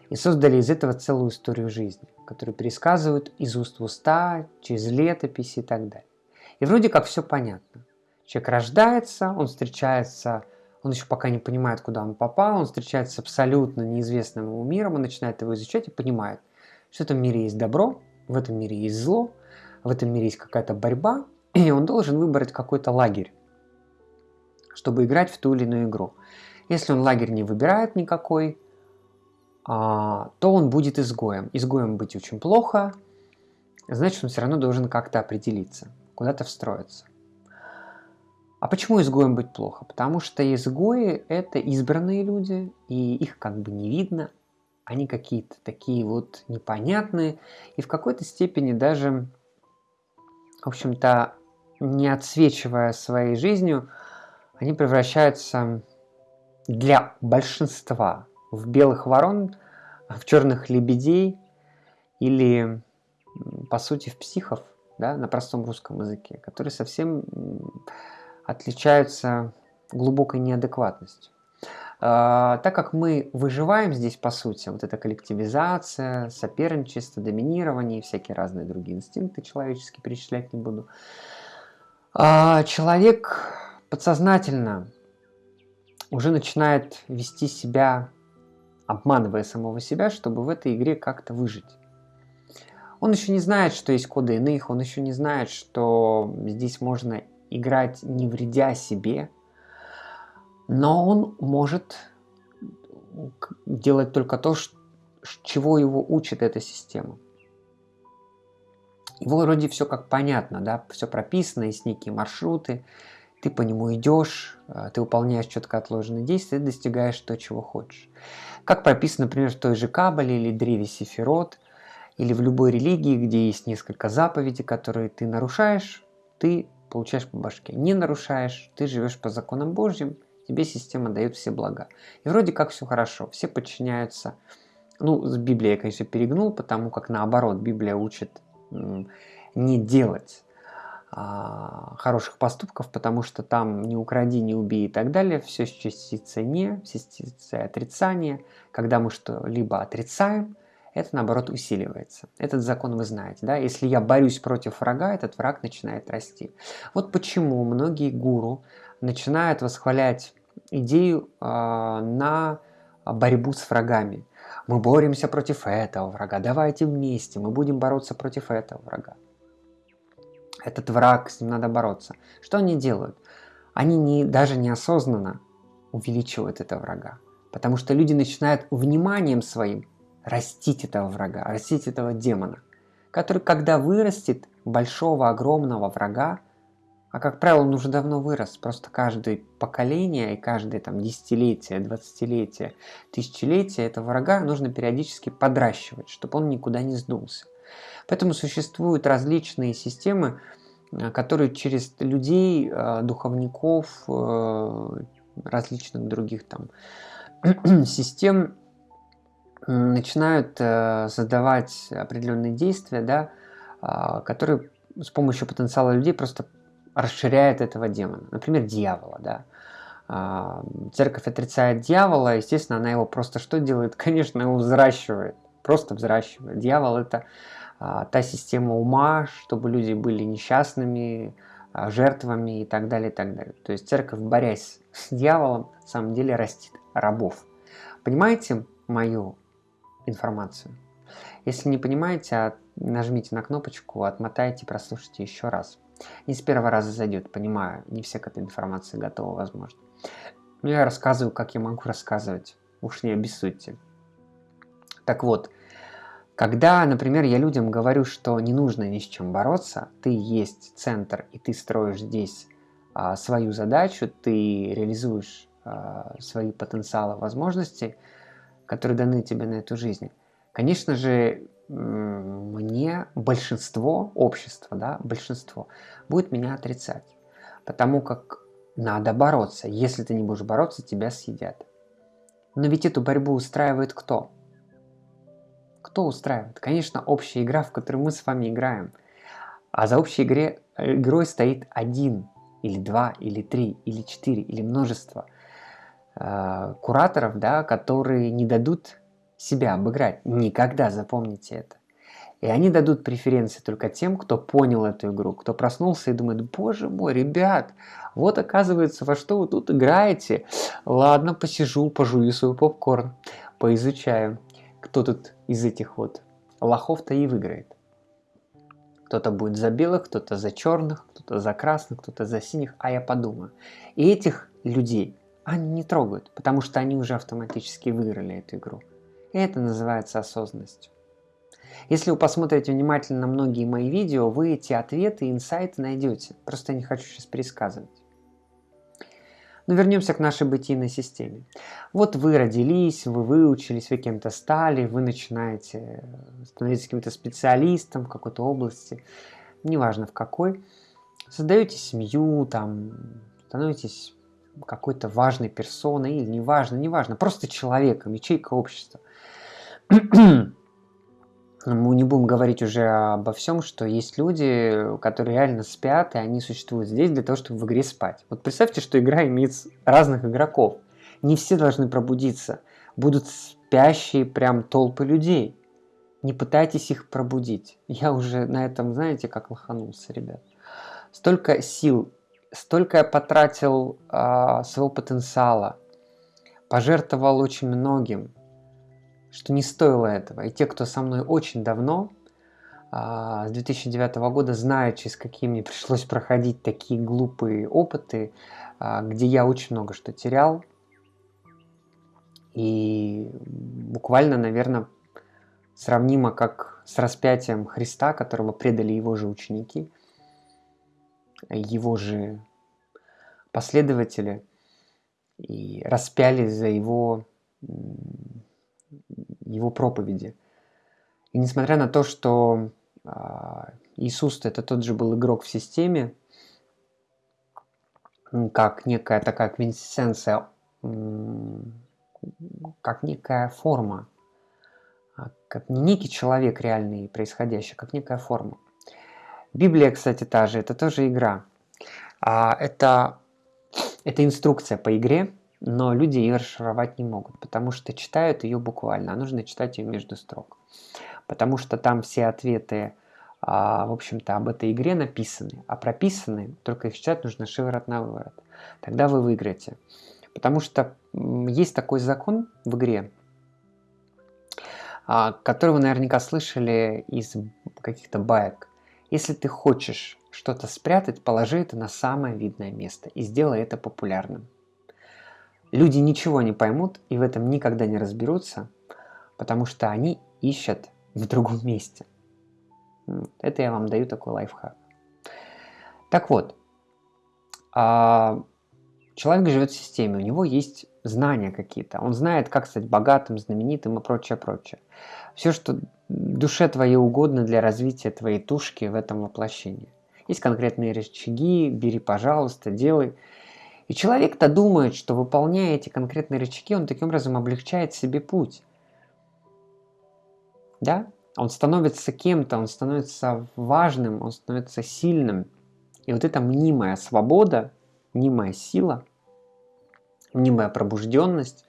и создали из этого целую историю жизни, которую пересказывают из уст в уста, через летописи и так далее. И вроде как все понятно. Человек рождается, он встречается, он еще пока не понимает, куда он попал, он встречается с абсолютно неизвестным ему миром, он начинает его изучать и понимает, что в этом мире есть добро, в этом мире есть зло, в этом мире есть какая-то борьба, и он должен выбрать какой-то лагерь, чтобы играть в ту или иную игру. Если он лагерь не выбирает никакой, а, то он будет изгоем. Изгоем быть очень плохо, значит он все равно должен как-то определиться, куда-то встроиться. А почему изгоем быть плохо? Потому что изгои – это избранные люди, и их как бы не видно. Они какие-то такие вот непонятные, и в какой-то степени даже, в общем-то, не отсвечивая своей жизнью, они превращаются для большинства в белых ворон, в черных лебедей или, по сути, в психов, да, на простом русском языке, которые совсем отличаются глубокой неадекватностью. А, так как мы выживаем здесь, по сути, вот эта коллективизация, соперничество, доминирование и всякие разные другие инстинкты человеческие перечислять не буду, а, человек подсознательно уже начинает вести себя, обманывая самого себя, чтобы в этой игре как-то выжить. Он еще не знает, что есть коды иных, он еще не знает, что здесь можно играть не вредя себе, но он может делать только то, чего его учит эта система. Его вроде все как понятно, да, все прописано, есть некие маршруты, ты по нему идешь, э, ты выполняешь четко отложенные действия, достигаешь то, чего хочешь. Как прописано, например, в той же Кабале или Древе Сефирот, или в любой религии, где есть несколько заповедей, которые ты нарушаешь, ты получаешь по башке. Не нарушаешь, ты живешь по законам Божьим, тебе система дает все блага. И вроде как все хорошо, все подчиняются. Ну, с Библией конечно, перегнул, потому как наоборот, Библия учит не делать а, хороших поступков, потому что там не укради, не убей и так далее, все с частицей не, с частицей отрицания. Когда мы что-либо отрицаем, это наоборот усиливается. Этот закон вы знаете, да? Если я борюсь против врага, этот враг начинает расти. Вот почему многие гуру начинают восхвалять идею э, на борьбу с врагами. Мы боремся против этого врага, давайте вместе, мы будем бороться против этого врага этот враг, с ним надо бороться. Что они делают? Они не, даже неосознанно увеличивают этого врага. Потому что люди начинают вниманием своим растить этого врага, растить этого демона, который, когда вырастет большого, огромного врага, а как правило, он уже давно вырос, просто каждое поколение и каждое там десятилетие, двадцатилетие, тысячелетие этого врага нужно периодически подращивать, чтобы он никуда не сдулся. Поэтому существуют различные системы, э, которые через людей, э, духовников, э, различных других там систем начинают создавать определенные действия, да, а, которые с помощью потенциала людей просто расширяют этого демона. Например, дьявола. Да. А, церковь отрицает дьявола, естественно, она его просто что делает? Конечно, его взращивает. Просто взращивает. Дьявол это та система ума, чтобы люди были несчастными, а, жертвами и так далее, и так далее. То есть церковь, борясь с дьяволом, на самом деле растит рабов. Понимаете мою информацию? Если не понимаете, нажмите на кнопочку, отмотайте, прослушайте еще раз. Не с первого раза зайдет, понимаю, не все к этой информации готовы, возможно. Но я рассказываю, как я могу рассказывать, уж не обессудьте. Так вот, когда, например, я людям говорю, что не нужно ни с чем бороться, ты есть центр, и ты строишь здесь а, свою задачу, ты реализуешь а, свои потенциалы, возможности, которые даны тебе на эту жизнь. Конечно же, мне большинство общества, да, большинство, будет меня отрицать, потому как надо бороться. Если ты не будешь бороться, тебя съедят. Но ведь эту борьбу устраивает кто? Что устраивает? Конечно, общая игра, в которую мы с вами играем. А за общей игре, игрой стоит один, или два, или три, или четыре, или множество э, кураторов, да, которые не дадут себя обыграть. Никогда, запомните это. И они дадут преференции только тем, кто понял эту игру, кто проснулся и думает, боже мой, ребят, вот оказывается, во что вы тут играете. Ладно, посижу, пожую свой попкорн, поизучаю, кто тут из этих вот лохов-то и выиграет. Кто-то будет за белых, кто-то за черных, кто-то за красных, кто-то за синих, а я подумаю. И этих людей они не трогают, потому что они уже автоматически выиграли эту игру. И это называется осознанностью. Если вы посмотрите внимательно многие мои видео, вы эти ответы инсайты найдете. Просто я не хочу сейчас пересказывать. Но вернемся к нашей бытийной системе. Вот вы родились, вы выучились, вы кем-то стали, вы начинаете становиться каким-то специалистом в какой-то области, неважно в какой. Создаете семью, там, становитесь какой-то важной персоной или неважно, неважно, просто человеком, ячейка общества. Мы не будем говорить уже обо всем, что есть люди, которые реально спят, и они существуют здесь для того, чтобы в игре спать. Вот представьте, что игра имеет разных игроков. Не все должны пробудиться. Будут спящие прям толпы людей. Не пытайтесь их пробудить. Я уже на этом, знаете, как лоханулся, ребят. Столько сил, столько я потратил э, своего потенциала, пожертвовал очень многим, что не стоило этого. И те, кто со мной очень давно, а, с 2009 года, знают, через какие мне пришлось проходить такие глупые опыты, а, где я очень много что терял. И буквально, наверное, сравнимо как с распятием Христа, которого предали его же ученики, его же последователи, и распяли за его его проповеди. И несмотря на то, что а, Иисус это тот же был игрок в системе, как некая такая квинтэссенция, как некая форма, а, как не некий человек реальный происходящий, как некая форма. Библия, кстати, та же, это тоже игра. А это, это инструкция по игре, но люди ее расшифровать не могут, потому что читают ее буквально, а нужно читать ее между строк. Потому что там все ответы, а, в общем-то, об этой игре написаны, а прописаны, только их читать нужно шиворот на выворот. Тогда вы выиграете. Потому что есть такой закон в игре, а, который вы наверняка слышали из каких-то баек. Если ты хочешь что-то спрятать, положи это на самое видное место и сделай это популярным. Люди ничего не поймут и в этом никогда не разберутся, потому что они ищут в другом месте. Это я вам даю такой лайфхак. Так вот, а, человек живет в системе, у него есть знания какие-то, он знает, как стать богатым, знаменитым и прочее, прочее. Все, что душе твоей угодно для развития твоей тушки в этом воплощении. Есть конкретные рычаги, бери, пожалуйста, делай. И человек-то думает, что выполняя эти конкретные рычаги, он таким образом облегчает себе путь. Да? Он становится кем-то, он становится важным, он становится сильным. И вот эта мнимая свобода, мнимая сила, мнимая пробужденность,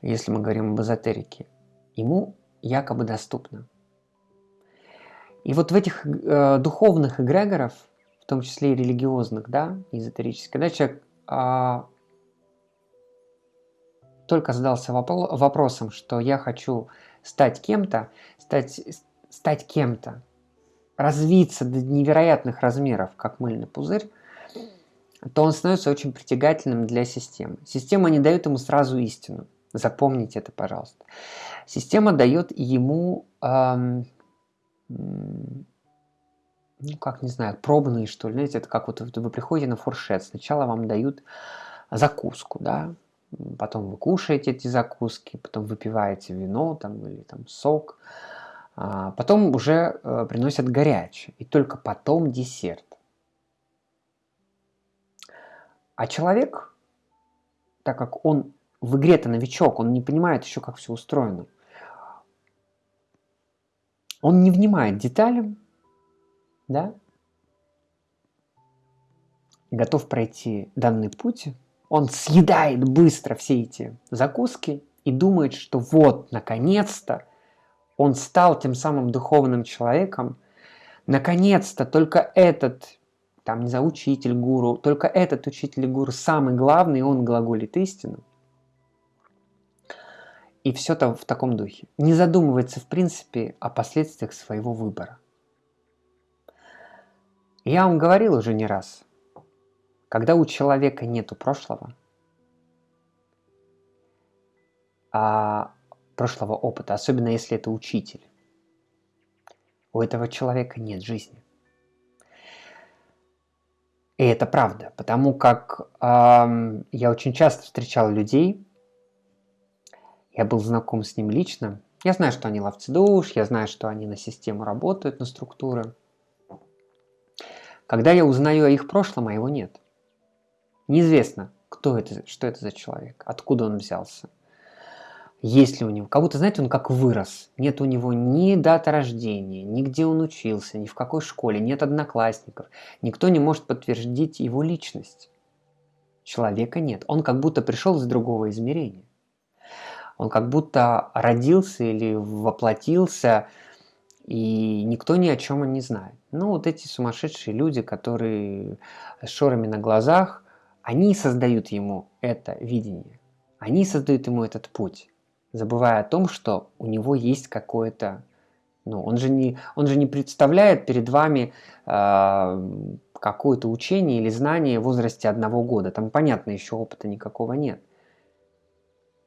если мы говорим об эзотерике, ему якобы доступна. И вот в этих э, духовных эгрегоров, в том числе и религиозных, да, эзотерических, когда человек а, только задался вопросом, что я хочу стать кем-то, стать, стать кем-то, развиться до невероятных размеров, как мыльный пузырь, то он становится очень притягательным для системы. Система не дает ему сразу истину. Запомните это, пожалуйста. Система дает ему эм, ну, как, не знаю, пробные, что ли. Знаете, это как вот вы приходите на фуршет. Сначала вам дают закуску, да, потом вы кушаете эти закуски, потом выпиваете вино там, или там сок, а потом уже э, приносят горячее, и только потом десерт. А человек, так как он в игре-то новичок, он не понимает еще, как все устроено, Он не внимает деталям, да, готов пройти данный путь, он съедает быстро все эти закуски и думает, что вот, наконец-то, он стал тем самым духовным человеком, наконец-то только этот, там, не знаю, учитель гуру, только этот учитель гуру самый главный, он глаголит истину. И все там в таком духе. Не задумывается, в принципе, о последствиях своего выбора. Я вам говорил уже не раз, когда у человека нету прошлого, а прошлого опыта, особенно если это учитель, у этого человека нет жизни. И это правда, потому как э, я очень часто встречал людей, я был знаком с ним лично, я знаю, что они ловцы душ, я знаю, что они на систему работают, на структуры. Когда я узнаю о их прошлом, а его нет. Неизвестно, кто это, что это за человек, откуда он взялся. Есть ли у него, как будто, знаете, он как вырос. Нет у него ни даты рождения, ни где он учился, ни в какой школе, нет одноклассников. Никто не может подтвердить его личность. Человека нет. Он как будто пришел из другого измерения. Он как будто родился или воплотился, и никто ни о чем не знает. Ну, вот эти сумасшедшие люди, которые с шорами на глазах, они создают ему это видение. Они создают ему этот путь, забывая о том, что у него есть какое-то... Ну, он же не, он же не представляет перед вами э, какое-то учение или знание в возрасте одного года. Там, понятно, еще опыта никакого нет.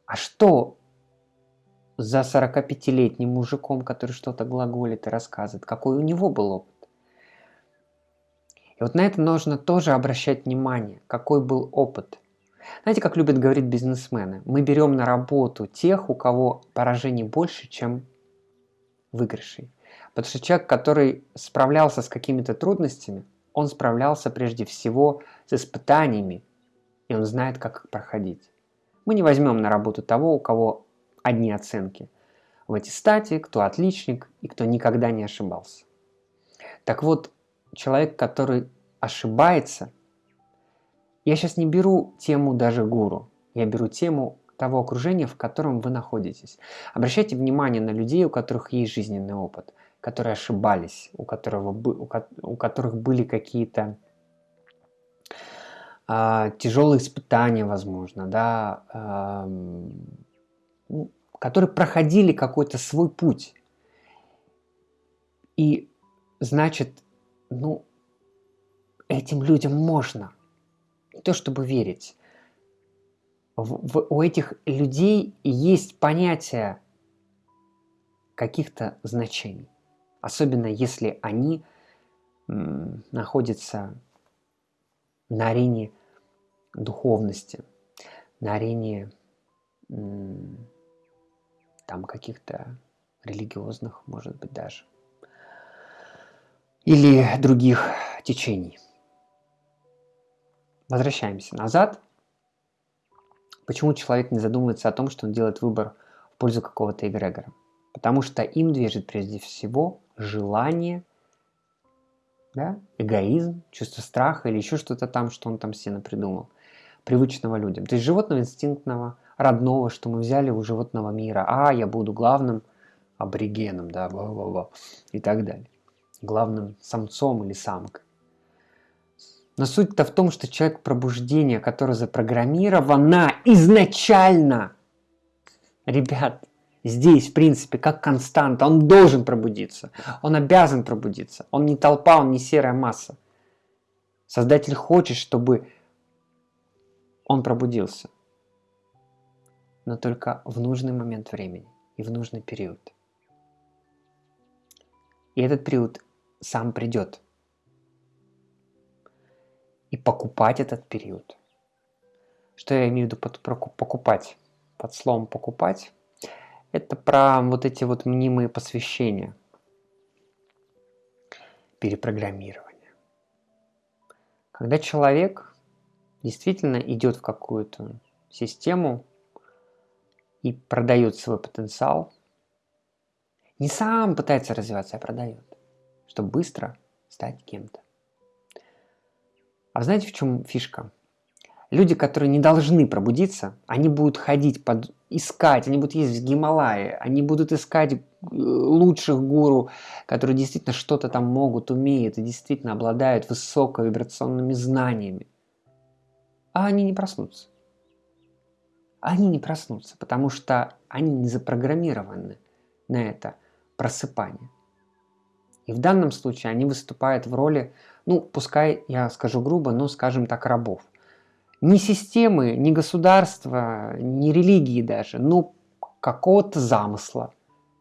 А что за 45-летним мужиком, который что-то глаголит и рассказывает, какой у него был опыт. И вот на это нужно тоже обращать внимание, какой был опыт. Знаете, как любят говорить бизнесмены? Мы берем на работу тех, у кого поражений больше, чем выигрышей. Потому что человек, который справлялся с какими-то трудностями, он справлялся прежде всего с испытаниями, и он знает, как их проходить. Мы не возьмем на работу того, у кого одни оценки в аттестате, кто отличник и кто никогда не ошибался. Так вот, человек, который ошибается, я сейчас не беру тему даже гуру, я беру тему того окружения, в котором вы находитесь. Обращайте внимание на людей, у которых есть жизненный опыт, которые ошибались, у, которого, у которых были какие-то э, тяжелые испытания, возможно, да, э, которые проходили какой-то свой путь. И значит, ну, этим людям можно. Не то чтобы верить. В, в, у этих людей есть понятие каких-то значений. Особенно если они находятся на арене духовности, на арене там каких-то религиозных, может быть, даже, или других течений. Возвращаемся назад. Почему человек не задумывается о том, что он делает выбор в пользу какого-то эгрегора? Потому что им движет прежде всего желание, да, эгоизм, чувство страха или еще что-то там, что он там себе придумал, привычного людям. То есть животного инстинктного, родного, что мы взяли у животного мира. А, я буду главным аборигеном, да, -ба, и так далее. Главным самцом или самкой. Но суть-то в том, что человек пробуждения, которое запрограммировано изначально, ребят, здесь, в принципе, как константа, он должен пробудиться, он обязан пробудиться, он не толпа, он не серая масса. Создатель хочет, чтобы он пробудился но только в нужный момент времени и в нужный период. И этот период сам придет. И покупать этот период. Что я имею в виду под покупать? Под словом покупать. Это про вот эти вот мнимые посвящения. Перепрограммирование. Когда человек действительно идет в какую-то систему, и продает свой потенциал, Не сам пытается развиваться, а продает, чтобы быстро стать кем-то. А знаете, в чем фишка? Люди, которые не должны пробудиться, они будут ходить, под, искать, они будут ездить в Гималайи, они будут искать э, лучших гуру, которые действительно что-то там могут, умеют и действительно обладают высоковибрационными знаниями. А они не проснутся. Они не проснутся, потому что они не запрограммированы на это просыпание. И в данном случае они выступают в роли, ну, пускай я скажу грубо, но скажем так, рабов ни системы, ни государства, ни религии даже, но какого-то замысла,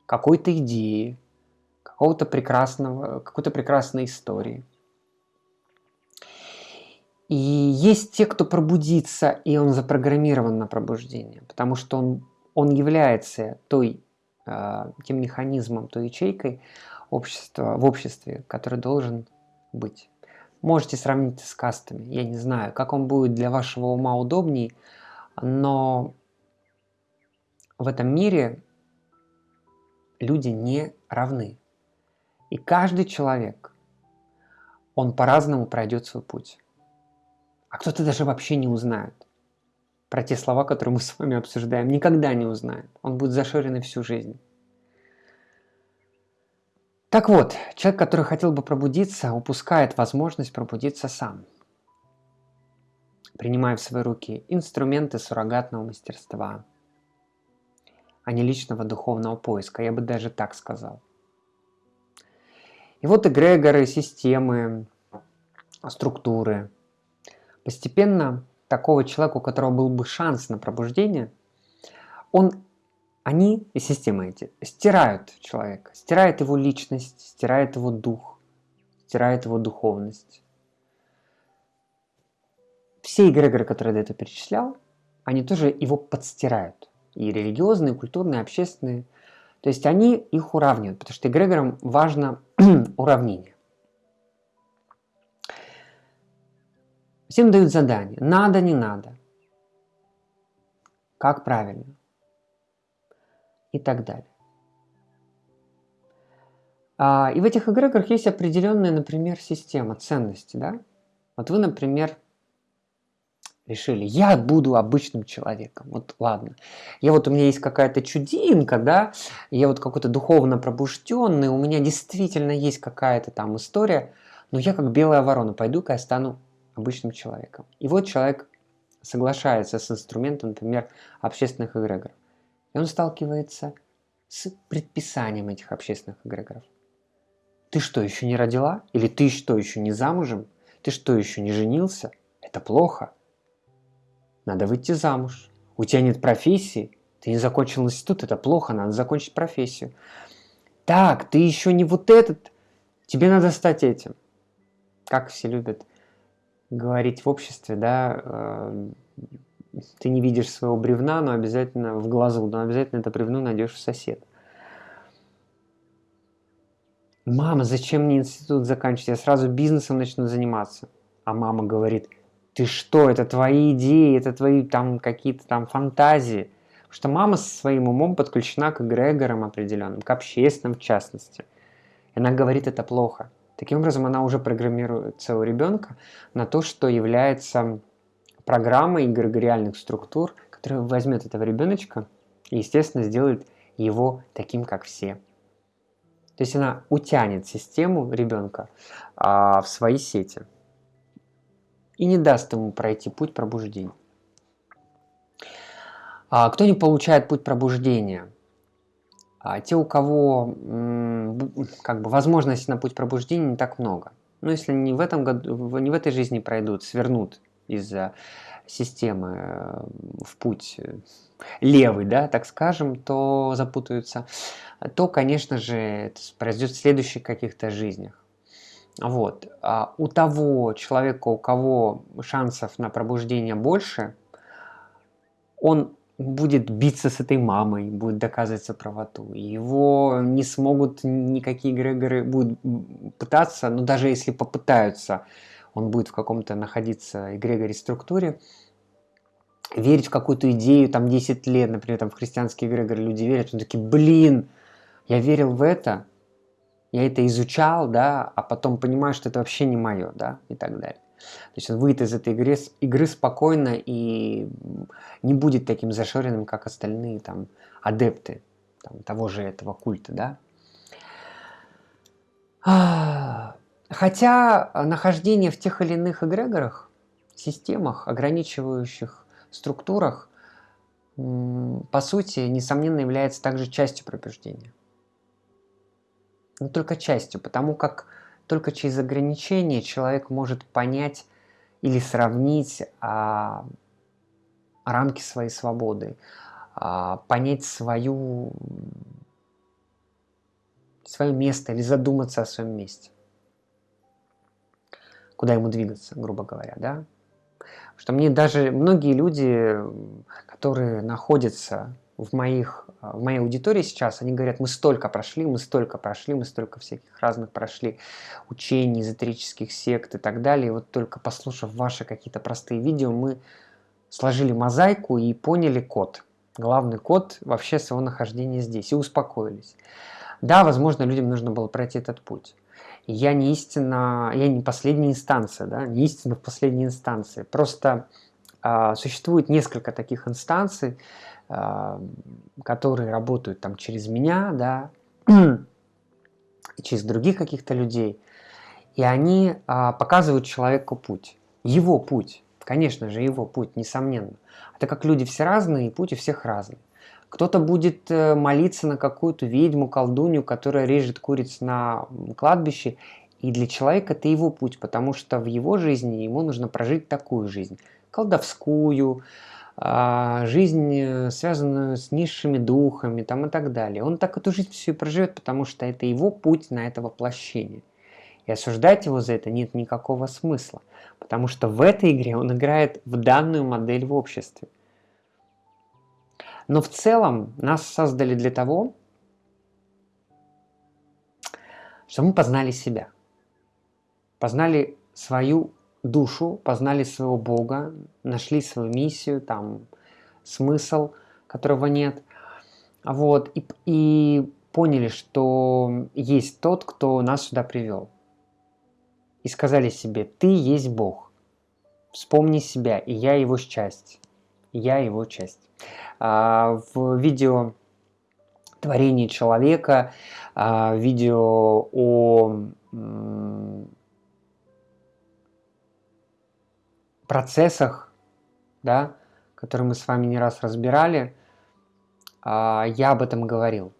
какой-то идеи, какого-то прекрасного, какой-то прекрасной истории. И есть те, кто пробудится, и он запрограммирован на пробуждение, потому что он, он является той, э, тем механизмом, той ячейкой общества, в обществе, который должен быть. Можете сравнить с кастами. Я не знаю, как он будет для вашего ума удобней, но в этом мире люди не равны. И каждый человек, он по-разному пройдет свой путь. А кто-то даже вообще не узнает про те слова, которые мы с вами обсуждаем. Никогда не узнает. Он будет зашоренный всю жизнь. Так вот, человек, который хотел бы пробудиться, упускает возможность пробудиться сам, принимая в свои руки инструменты суррогатного мастерства, а не личного духовного поиска, я бы даже так сказал. И вот эгрегоры, системы, структуры. Постепенно такого человека, у которого был бы шанс на пробуждение, он они и системы эти стирают человека, стирают его личность, стирают его дух, стирают его духовность. Все эгрегоры, которые я до этого перечислял, они тоже его подстирают. И религиозные, и культурные, и общественные. То есть они их уравнивают, потому что эгрегорам важно уравнение. Всем дают задание. Надо, не надо. Как правильно и так далее. А, и в этих эгрегорах есть определенная, например, система ценностей. Да? Вот вы, например, решили, я буду обычным человеком. Вот ладно. Я вот у меня есть какая-то чудинка, да, я вот какой-то духовно пробужденный, у меня действительно есть какая-то там история, но я как белая ворона пойду-ка я стану обычным человеком. И вот человек соглашается с инструментом, например, общественных эгрегоров. И он сталкивается с предписанием этих общественных эгрегоров. Ты что, еще не родила? Или ты что, еще не замужем? Ты что, еще не женился? Это плохо. Надо выйти замуж. У тебя нет профессии. Ты не закончил институт, это плохо, надо закончить профессию. Так, ты еще не вот этот. Тебе надо стать этим. Как все любят говорить в обществе, да, э, ты не видишь своего бревна, но обязательно в глазу, но обязательно это бревно найдешь в сосед. Мама, зачем мне институт заканчивать? Я сразу бизнесом начну заниматься. А мама говорит, ты что, это твои идеи, это твои там какие-то там фантазии. Потому что мама со своим умом подключена к эгрегорам определенным, к общественным в частности. И она говорит, это плохо. Таким образом, она уже программирует своего ребенка на то, что является программа эгрегориальных структур, которая возьмет этого ребеночка и, естественно, сделает его таким, как все. То есть она утянет систему ребенка а, в свои сети и не даст ему пройти путь пробуждения. А, кто не получает путь пробуждения? А, те, у кого как бы возможности на путь пробуждения не так много. Но если не в этом году, не в этой жизни пройдут, свернут из-за системы э, в путь э, левый, да, так скажем, то запутаются, то, конечно же, это произойдет в следующих каких-то жизнях. Вот. А у того человека, у кого шансов на пробуждение больше, он будет биться с этой мамой, будет доказывать свою правоту. Его не смогут никакие эгрегоры будут пытаться, но даже если попытаются он будет в каком-то находиться эгрегоре структуре, верить в какую-то идею, там 10 лет, например, там в христианские эгрегоры люди верят, он такие, блин, я верил в это, я это изучал, да, а потом понимаю, что это вообще не мое, да, и так далее. То есть он выйдет из этой игры, игры спокойно и не будет таким зашоренным, как остальные там адепты там, того же этого культа, да. Хотя нахождение в тех или иных эгрегорах, системах, ограничивающих структурах, по сути, несомненно, является также частью пробуждения. Но только частью, потому как только через ограничения человек может понять или сравнить а, рамки своей свободы, а, понять свою, свое место или задуматься о своем месте. Куда ему двигаться, грубо говоря, да? Что мне даже многие люди, которые находятся в, моих, в моей аудитории сейчас, они говорят, мы столько прошли, мы столько прошли, мы столько всяких разных прошли учений, эзотерических сект и так далее. И вот только послушав ваши какие-то простые видео, мы сложили мозаику и поняли код. Главный код вообще своего нахождения здесь. И успокоились. Да, возможно, людям нужно было пройти этот путь. Я не истина, я не последняя инстанция, да, не истина в последней инстанции. Просто э, существует несколько таких инстанций, э, которые работают там через меня, да, через других каких-то людей. И они э, показывают человеку путь, его путь. Конечно же, его путь, несомненно. А так как люди все разные, и путь у всех разный. Кто-то будет э, молиться на какую-то ведьму, колдунью, которая режет куриц на кладбище, и для человека это его путь, потому что в его жизни ему нужно прожить такую жизнь, колдовскую, а, жизнь, э, связанную с низшими духами там, и так далее. Он так эту жизнь всю и проживет, потому что это его путь на это воплощение. И осуждать его за это нет никакого смысла, потому что в этой игре он играет в данную модель в обществе. Но в целом нас создали для того, чтобы мы познали себя, познали свою душу, познали своего Бога, нашли свою миссию, там, смысл, которого нет. Вот, и, и поняли, что есть тот, кто нас сюда привел и сказали себе, ты есть Бог. Вспомни себя, и я его часть. Я его часть. А, в видео творение человека, а, видео о процессах, да, которые мы с вами не раз разбирали, а, я об этом говорил.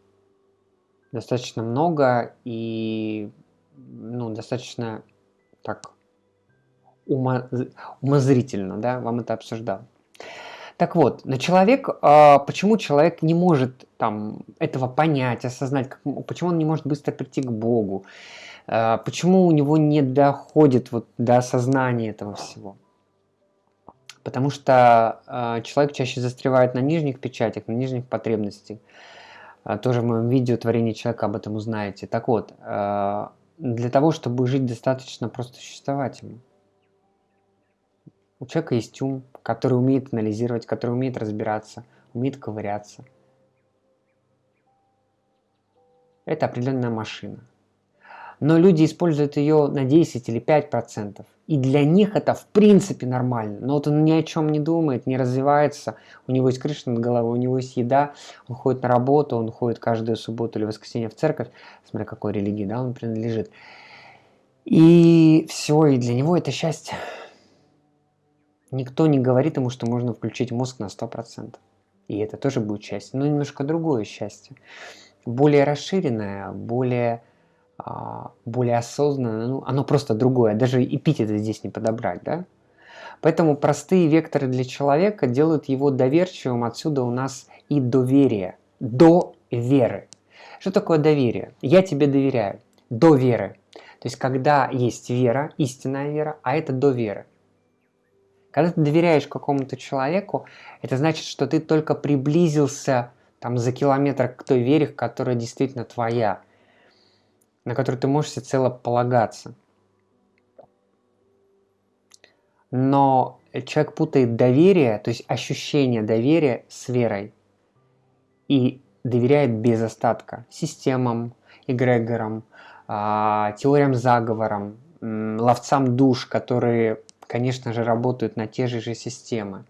Достаточно много и ну, достаточно так умо, умозрительно, да, вам это обсуждал. Так вот, на человек, э, почему человек не может там этого понять, осознать, как, почему он не может быстро прийти к Богу, э, почему у него не доходит вот до осознания этого всего? Потому что э, человек чаще застревает на нижних печатях, на нижних потребностях. Э, тоже в моем видео «Творение человека» об этом узнаете. Так вот, э, для того, чтобы жить достаточно просто существовать. У человека есть ум, который умеет анализировать, который умеет разбираться, умеет ковыряться. Это определенная машина. Но люди используют ее на 10 или 5%. И для них это в принципе нормально. Но вот он ни о чем не думает, не развивается. У него есть крыша над головой, у него есть еда, он ходит на работу, он ходит каждую субботу или воскресенье в церковь, смотря какой религии да, он принадлежит. И все, и для него это счастье. Никто не говорит ему, что можно включить мозг на 100%. И это тоже будет счастье, но немножко другое счастье. Более расширенное, более более осознанно, ну, оно просто другое, даже эпитеты здесь не подобрать, да? Поэтому простые векторы для человека делают его доверчивым, отсюда у нас и доверие, до веры. Что такое доверие? Я тебе доверяю, до веры. То есть, когда есть вера, истинная вера, а это до веры. Когда ты доверяешь какому-то человеку, это значит, что ты только приблизился там за километр к той вере, которая действительно твоя на который ты можешь всецело полагаться. Но человек путает доверие, то есть ощущение доверия с верой. И доверяет без остатка системам, эгрегорам, а, теориям заговорам, ловцам душ, которые, конечно же, работают на те же же системы.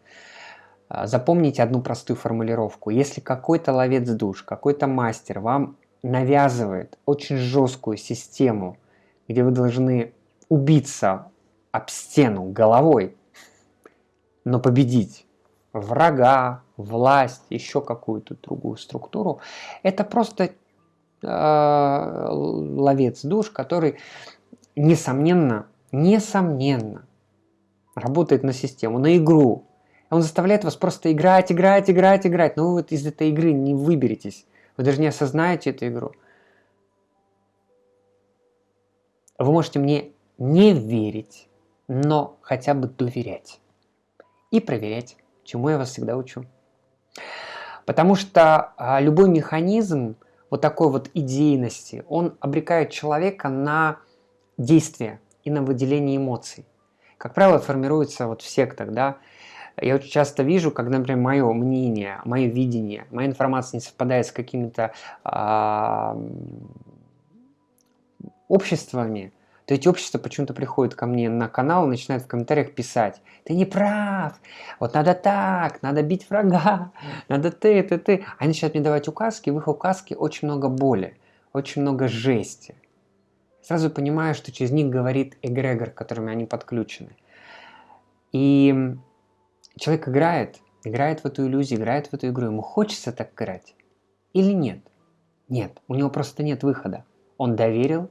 А, запомните одну простую формулировку. Если какой-то ловец душ, какой-то мастер вам навязывает очень жесткую систему, где вы должны убиться об стену головой, но победить врага, власть, еще какую-то другую структуру, это просто э, ловец душ, который, несомненно, несомненно, работает на систему, на игру. Он заставляет вас просто играть, играть, играть, играть. Но вы вот из этой игры не выберетесь. Вы даже не осознаете эту игру. Вы можете мне не верить, но хотя бы доверять и проверять, чему я вас всегда учу. Потому что а, любой механизм вот такой вот идейности, он обрекает человека на действие и на выделение эмоций. Как правило, формируется вот в сектах, да. Я очень часто вижу, когда, например, мое мнение, мое видение, моя информация не совпадает с какими-то обществами, то эти общества почему-то приходят ко мне на канал и начинают в комментариях писать, ты не прав, вот надо так, надо бить врага, надо ты, ты, ты. Они начинают мне давать указки, в их указке очень много боли, очень много жести. Сразу понимаю, что через них говорит эгрегор, которыми они подключены. И человек играет, играет в эту иллюзию, играет в эту игру. Ему хочется так играть или нет? Нет, у него просто нет выхода. Он доверил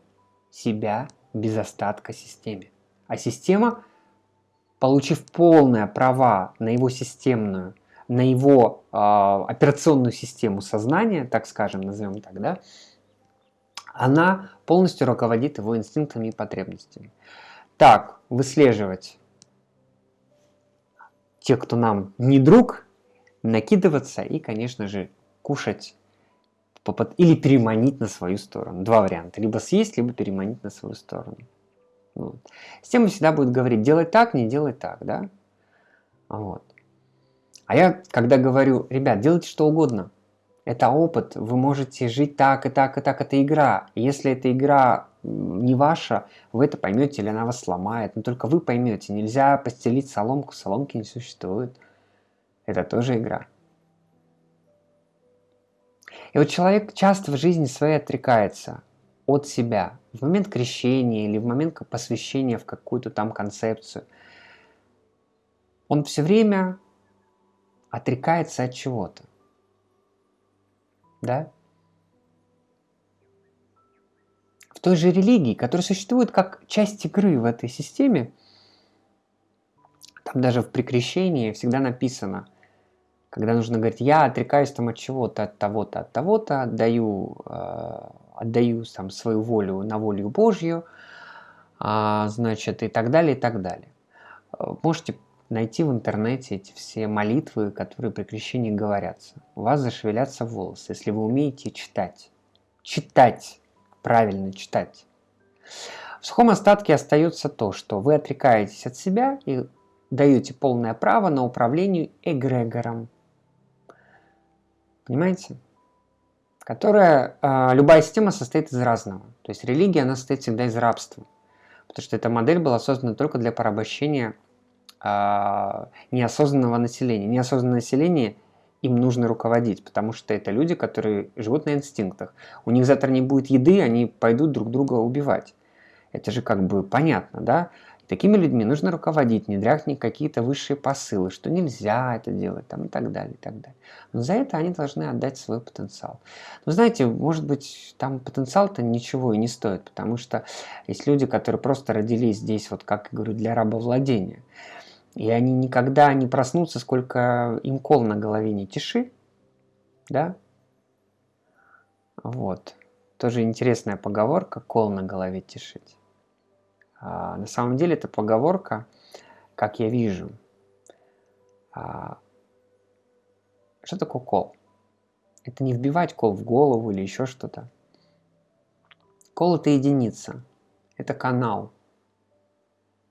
себя без остатка системе. А система, получив полные права на его системную, на его э, операционную систему сознания, так скажем, назовем так, да, она полностью руководит его инстинктами и потребностями. Так, выслеживать тех, кто нам не друг, накидываться и, конечно же, кушать или переманить на свою сторону. Два варианта. Либо съесть, либо переманить на свою сторону. Вот. Система всегда будет говорить, делай так, не делай так, да? Вот. А я, когда говорю, ребят, делайте что угодно, это опыт, вы можете жить так и так и так, это игра. Если эта игра не ваша, вы это поймете или она вас сломает, но только вы поймете, нельзя постелить соломку, соломки не существует. Это тоже игра. И вот человек часто в жизни своей отрекается от себя в момент крещения или в момент посвящения в какую-то там концепцию. Он все время отрекается от чего-то. Да? В той же религии, которая существует как часть игры в этой системе, там даже в прикрещении всегда написано – когда нужно говорить, я отрекаюсь там от чего-то, от того-то, от того-то, отдаю, э, отдаю там свою волю на волю Божью, э, значит, и так далее, и так далее. Можете найти в интернете эти все молитвы, которые при крещении говорятся. У вас зашевелятся волосы, если вы умеете читать. Читать, правильно читать. В сухом остатке остается то, что вы отрекаетесь от себя и даете полное право на управление эгрегором, Понимаете? Которая, э, любая система состоит из разного. То есть религия, она состоит всегда из рабства. Потому что эта модель была создана только для порабощения э, неосознанного населения. Неосознанное население им нужно руководить, потому что это люди, которые живут на инстинктах. У них завтра не будет еды, они пойдут друг друга убивать. Это же как бы понятно, да? Такими людьми нужно руководить, не дряхнуть какие-то высшие посылы, что нельзя это делать там, и так далее, и так далее. Но за это они должны отдать свой потенциал. Но знаете, может быть, там потенциал-то ничего и не стоит, потому что есть люди, которые просто родились здесь, вот как я говорю, для рабовладения. И они никогда не проснутся, сколько им кол на голове не тиши. Да? Вот. Тоже интересная поговорка, кол на голове тишить. А, на самом деле это поговорка, как я вижу. А, что такое кол? Это не вбивать кол в голову или еще что-то. Кол это единица. Это канал.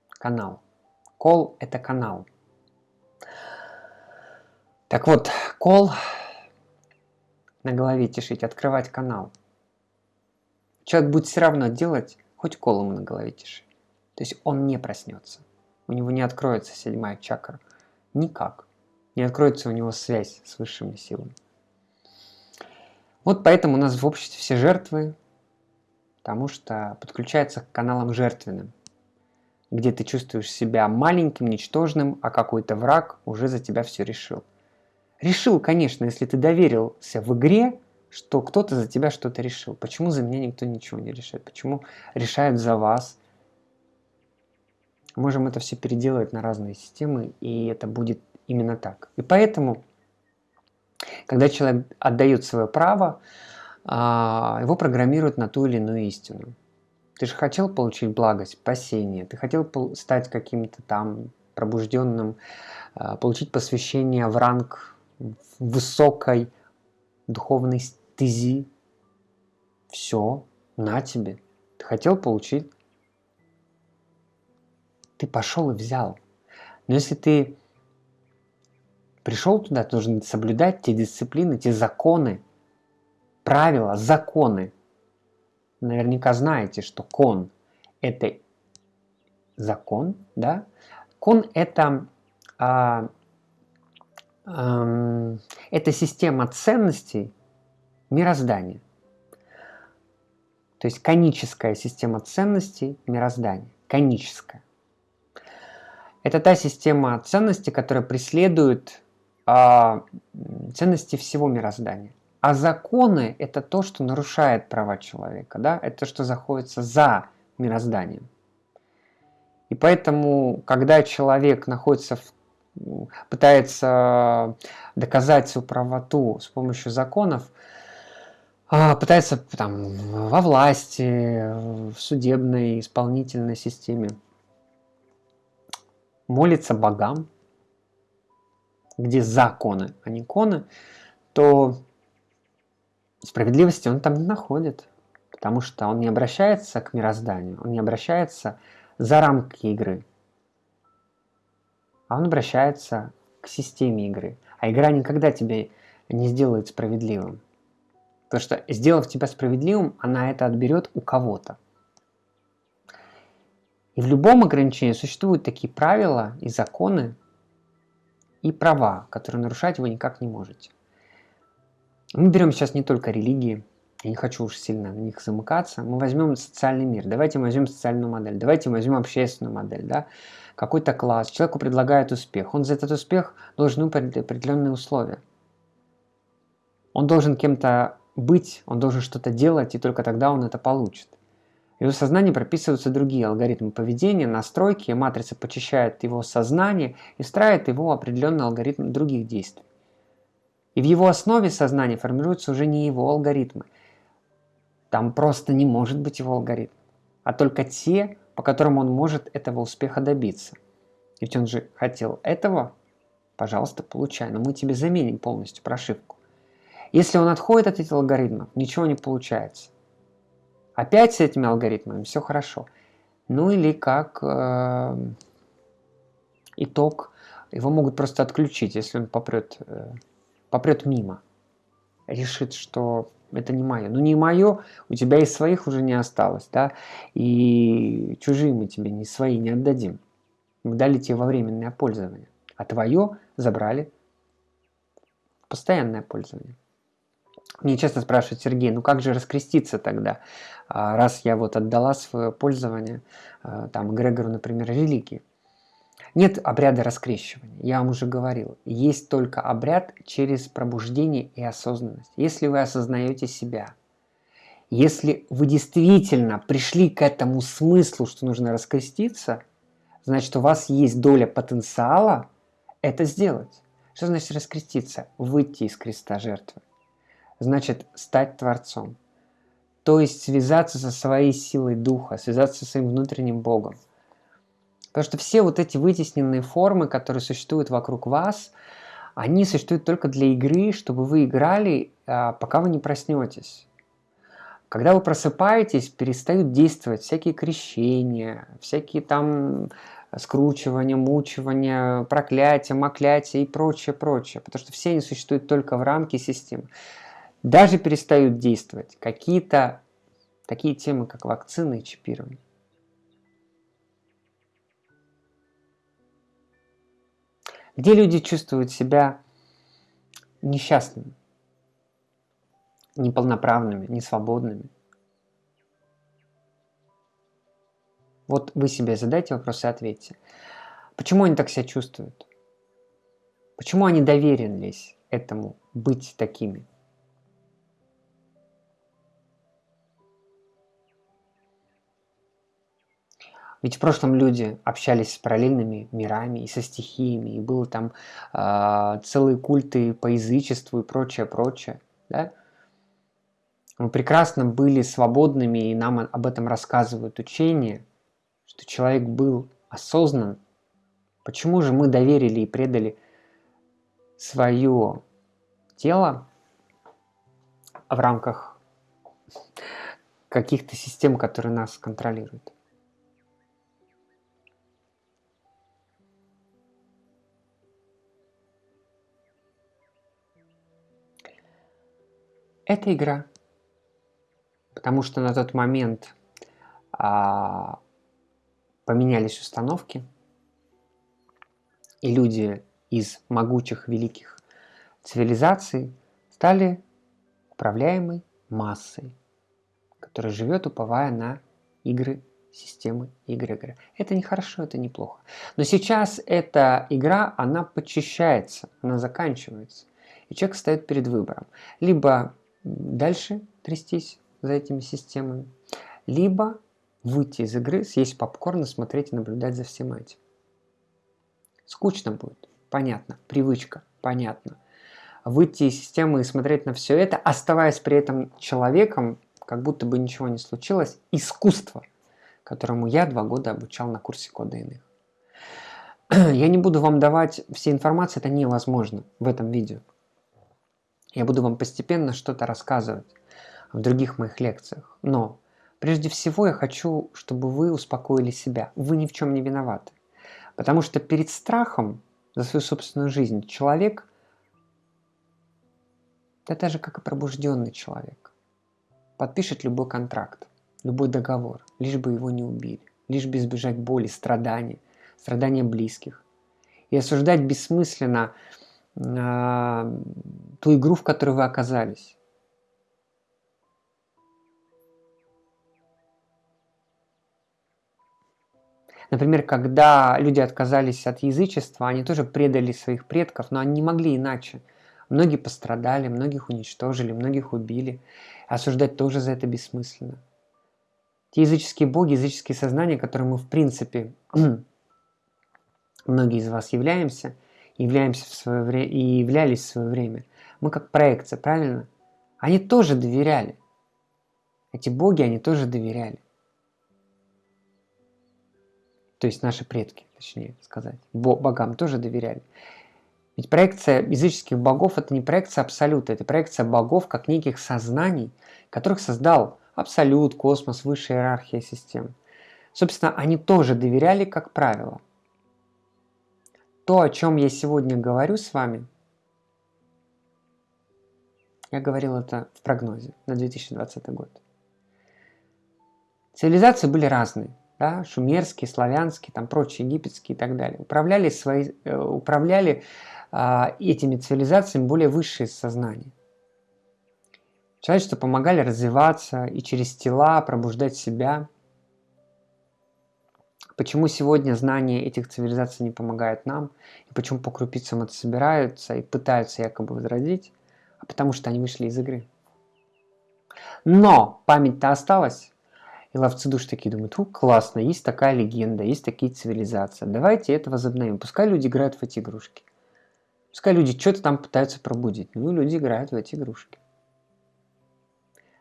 Канал. Кол это канал. Так вот, кол на голове тишить, открывать канал. Человек будет все равно делать, хоть колом на голове тиши. То есть он не проснется. У него не откроется седьмая чакра. Никак. Не откроется у него связь с высшими силами. Вот поэтому у нас в обществе все жертвы, потому что подключаются к каналам жертвенным, где ты чувствуешь себя маленьким, ничтожным, а какой-то враг уже за тебя все решил. Решил, конечно, если ты доверился в игре, что кто-то за тебя что-то решил. Почему за меня никто ничего не решает? Почему решают за вас? Можем это все переделать на разные системы, и это будет именно так. И поэтому, когда человек отдает свое право, а, его программируют на ту или иную истину. Ты же хотел получить благость, спасение, ты хотел стать каким-то там пробужденным, а, получить посвящение в ранг высокой духовной стези. Все, на тебе. Ты хотел получить, ты пошел и взял. Но если ты пришел туда, ты должен соблюдать те дисциплины, те законы, правила, законы. Наверняка знаете, что кон – это закон, да? Кон – это, а, а, это система ценностей мироздания. То есть коническая система ценностей мироздания. Коническая. Это та система ценностей, которая преследует а, ценности всего мироздания. А законы – это то, что нарушает права человека, да? это то, что заходится за мирозданием. И поэтому, когда человек находится в, пытается доказать свою правоту с помощью законов, а, пытается там, во власти, в судебной, исполнительной системе, молится богам, где законы, а не коны, то справедливости он там не находит, потому что он не обращается к мирозданию, он не обращается за рамки игры, а он обращается к системе игры. А игра никогда тебя не сделает справедливым. Потому что, сделав тебя справедливым, она это отберет у кого-то. И в любом ограничении существуют такие правила и законы, и права, которые нарушать вы никак не можете. Мы берем сейчас не только религии, я не хочу уж сильно на них замыкаться, мы возьмем социальный мир, давайте мы возьмем социальную модель, давайте мы возьмем общественную модель, да? какой-то класс, человеку предлагают успех, он за этот успех должен выполнить определенные условия. Он должен кем-то быть, он должен что-то делать, и только тогда он это получит. В его сознании прописываются другие алгоритмы поведения, настройки, матрица почищает его сознание и встраивает его определенный алгоритм других действий. И в его основе сознания формируются уже не его алгоритмы. Там просто не может быть его алгоритм, а только те, по которым он может этого успеха добиться. Ведь он же хотел этого, пожалуйста, получай, но мы тебе заменим полностью прошивку. Если он отходит от этих алгоритмов, ничего не получается. Опять с этими алгоритмами все хорошо. Ну или как э, итог, его могут просто отключить, если он попрет э, попрет мимо, решит, что это не мое. Ну не мое, у тебя и своих уже не осталось, да, и чужие мы тебе не свои не отдадим. Мы дали тебе во временное пользование, а твое забрали постоянное пользование. Мне часто спрашивают, Сергей, ну как же раскреститься тогда, а, раз я вот отдала свое пользование, а, там, Грегору, например, религии. Нет обряда раскрещивания, я вам уже говорил. Есть только обряд через пробуждение и осознанность. Если вы осознаете себя, если вы действительно пришли к этому смыслу, что нужно раскреститься, значит у вас есть доля потенциала это сделать. Что значит раскреститься? Выйти из креста жертвы. Значит стать Творцом. То есть связаться со своей силой духа, связаться со своим внутренним Богом. Потому что все вот эти вытесненные формы, которые существуют вокруг вас, они существуют только для игры, чтобы вы играли, а, пока вы не проснетесь. Когда вы просыпаетесь, перестают действовать всякие крещения, всякие там скручивания, мучивания, проклятия, маклятия и прочее, прочее. Потому что все они существуют только в рамке системы. даже перестают действовать какие-то такие темы, как вакцины и чипирование. Где люди чувствуют себя несчастными, неполноправными, несвободными. Вот вы себе задайте вопрос и ответьте. Почему они так себя чувствуют? Почему они доверились этому быть такими? Ведь в прошлом люди общались с параллельными мирами и со стихиями, и было там э, целые культы по язычеству и прочее, прочее. Да? Мы прекрасно были свободными, и нам об этом рассказывают учения, что человек был осознан. Почему же мы доверили и предали свое тело в рамках каких-то систем, которые нас контролируют? Это игра. Потому что на тот момент а, поменялись установки, и люди из могучих великих цивилизаций стали управляемой массой, которая живет, уповая на игры системы игры. Это не хорошо, это неплохо. Но сейчас эта игра, она подчищается, она заканчивается. И человек стоит перед выбором. Либо дальше трястись за этими системами, либо выйти из игры, съесть попкорн и смотреть и наблюдать за всем этим. Скучно будет, понятно, привычка, понятно. Выйти из системы и смотреть на все это, оставаясь при этом человеком, как будто бы ничего не случилось, искусство, которому я два года обучал на курсе кода иных. Я не буду вам давать все информации, это невозможно в этом видео. Я буду вам постепенно что-то рассказывать в других моих лекциях. Но прежде всего я хочу, чтобы вы успокоили себя. Вы ни в чем не виноваты. Потому что перед страхом за свою собственную жизнь человек, да даже как и пробужденный человек, подпишет любой контракт, любой договор, лишь бы его не убили, лишь бы избежать боли, страданий, страдания близких. И осуждать бессмысленно ту игру, в которой вы оказались. Например, когда люди отказались от язычества, они тоже предали своих предков, но они не могли иначе. Многие пострадали, многих уничтожили, многих убили. Осуждать тоже за это бессмысленно. Те языческие боги, языческие сознания, которые мы в принципе, многие из вас являемся – являемся в свое время и являлись в свое время. Мы как проекция, правильно? Они тоже доверяли. Эти боги, они тоже доверяли. То есть наши предки, точнее сказать. Богам тоже доверяли. Ведь проекция языческих богов – это не проекция абсолюта, это проекция богов как неких сознаний, которых создал абсолют, космос, высшая иерархия систем. Собственно, они тоже доверяли, как правило – то, о чем я сегодня говорю с вами, я говорил это в прогнозе на 2020 год. Цивилизации были разные. Да, шумерские, славянские, там прочие, египетские и так далее. Управляли, свои, э, управляли а, этими цивилизациями более высшие сознания. Человечеству помогали развиваться и через тела пробуждать себя – Почему сегодня знания этих цивилизаций не помогают нам, и почему по крупицам это собираются и пытаются якобы возродить, а потому что они вышли из игры. Но память-то осталась, и ловцы душ такие думают, у, классно, есть такая легенда, есть такие цивилизации, давайте это возобновим. Пускай люди играют в эти игрушки. Пускай люди что-то там пытаются пробудить. Ну, люди играют в эти игрушки.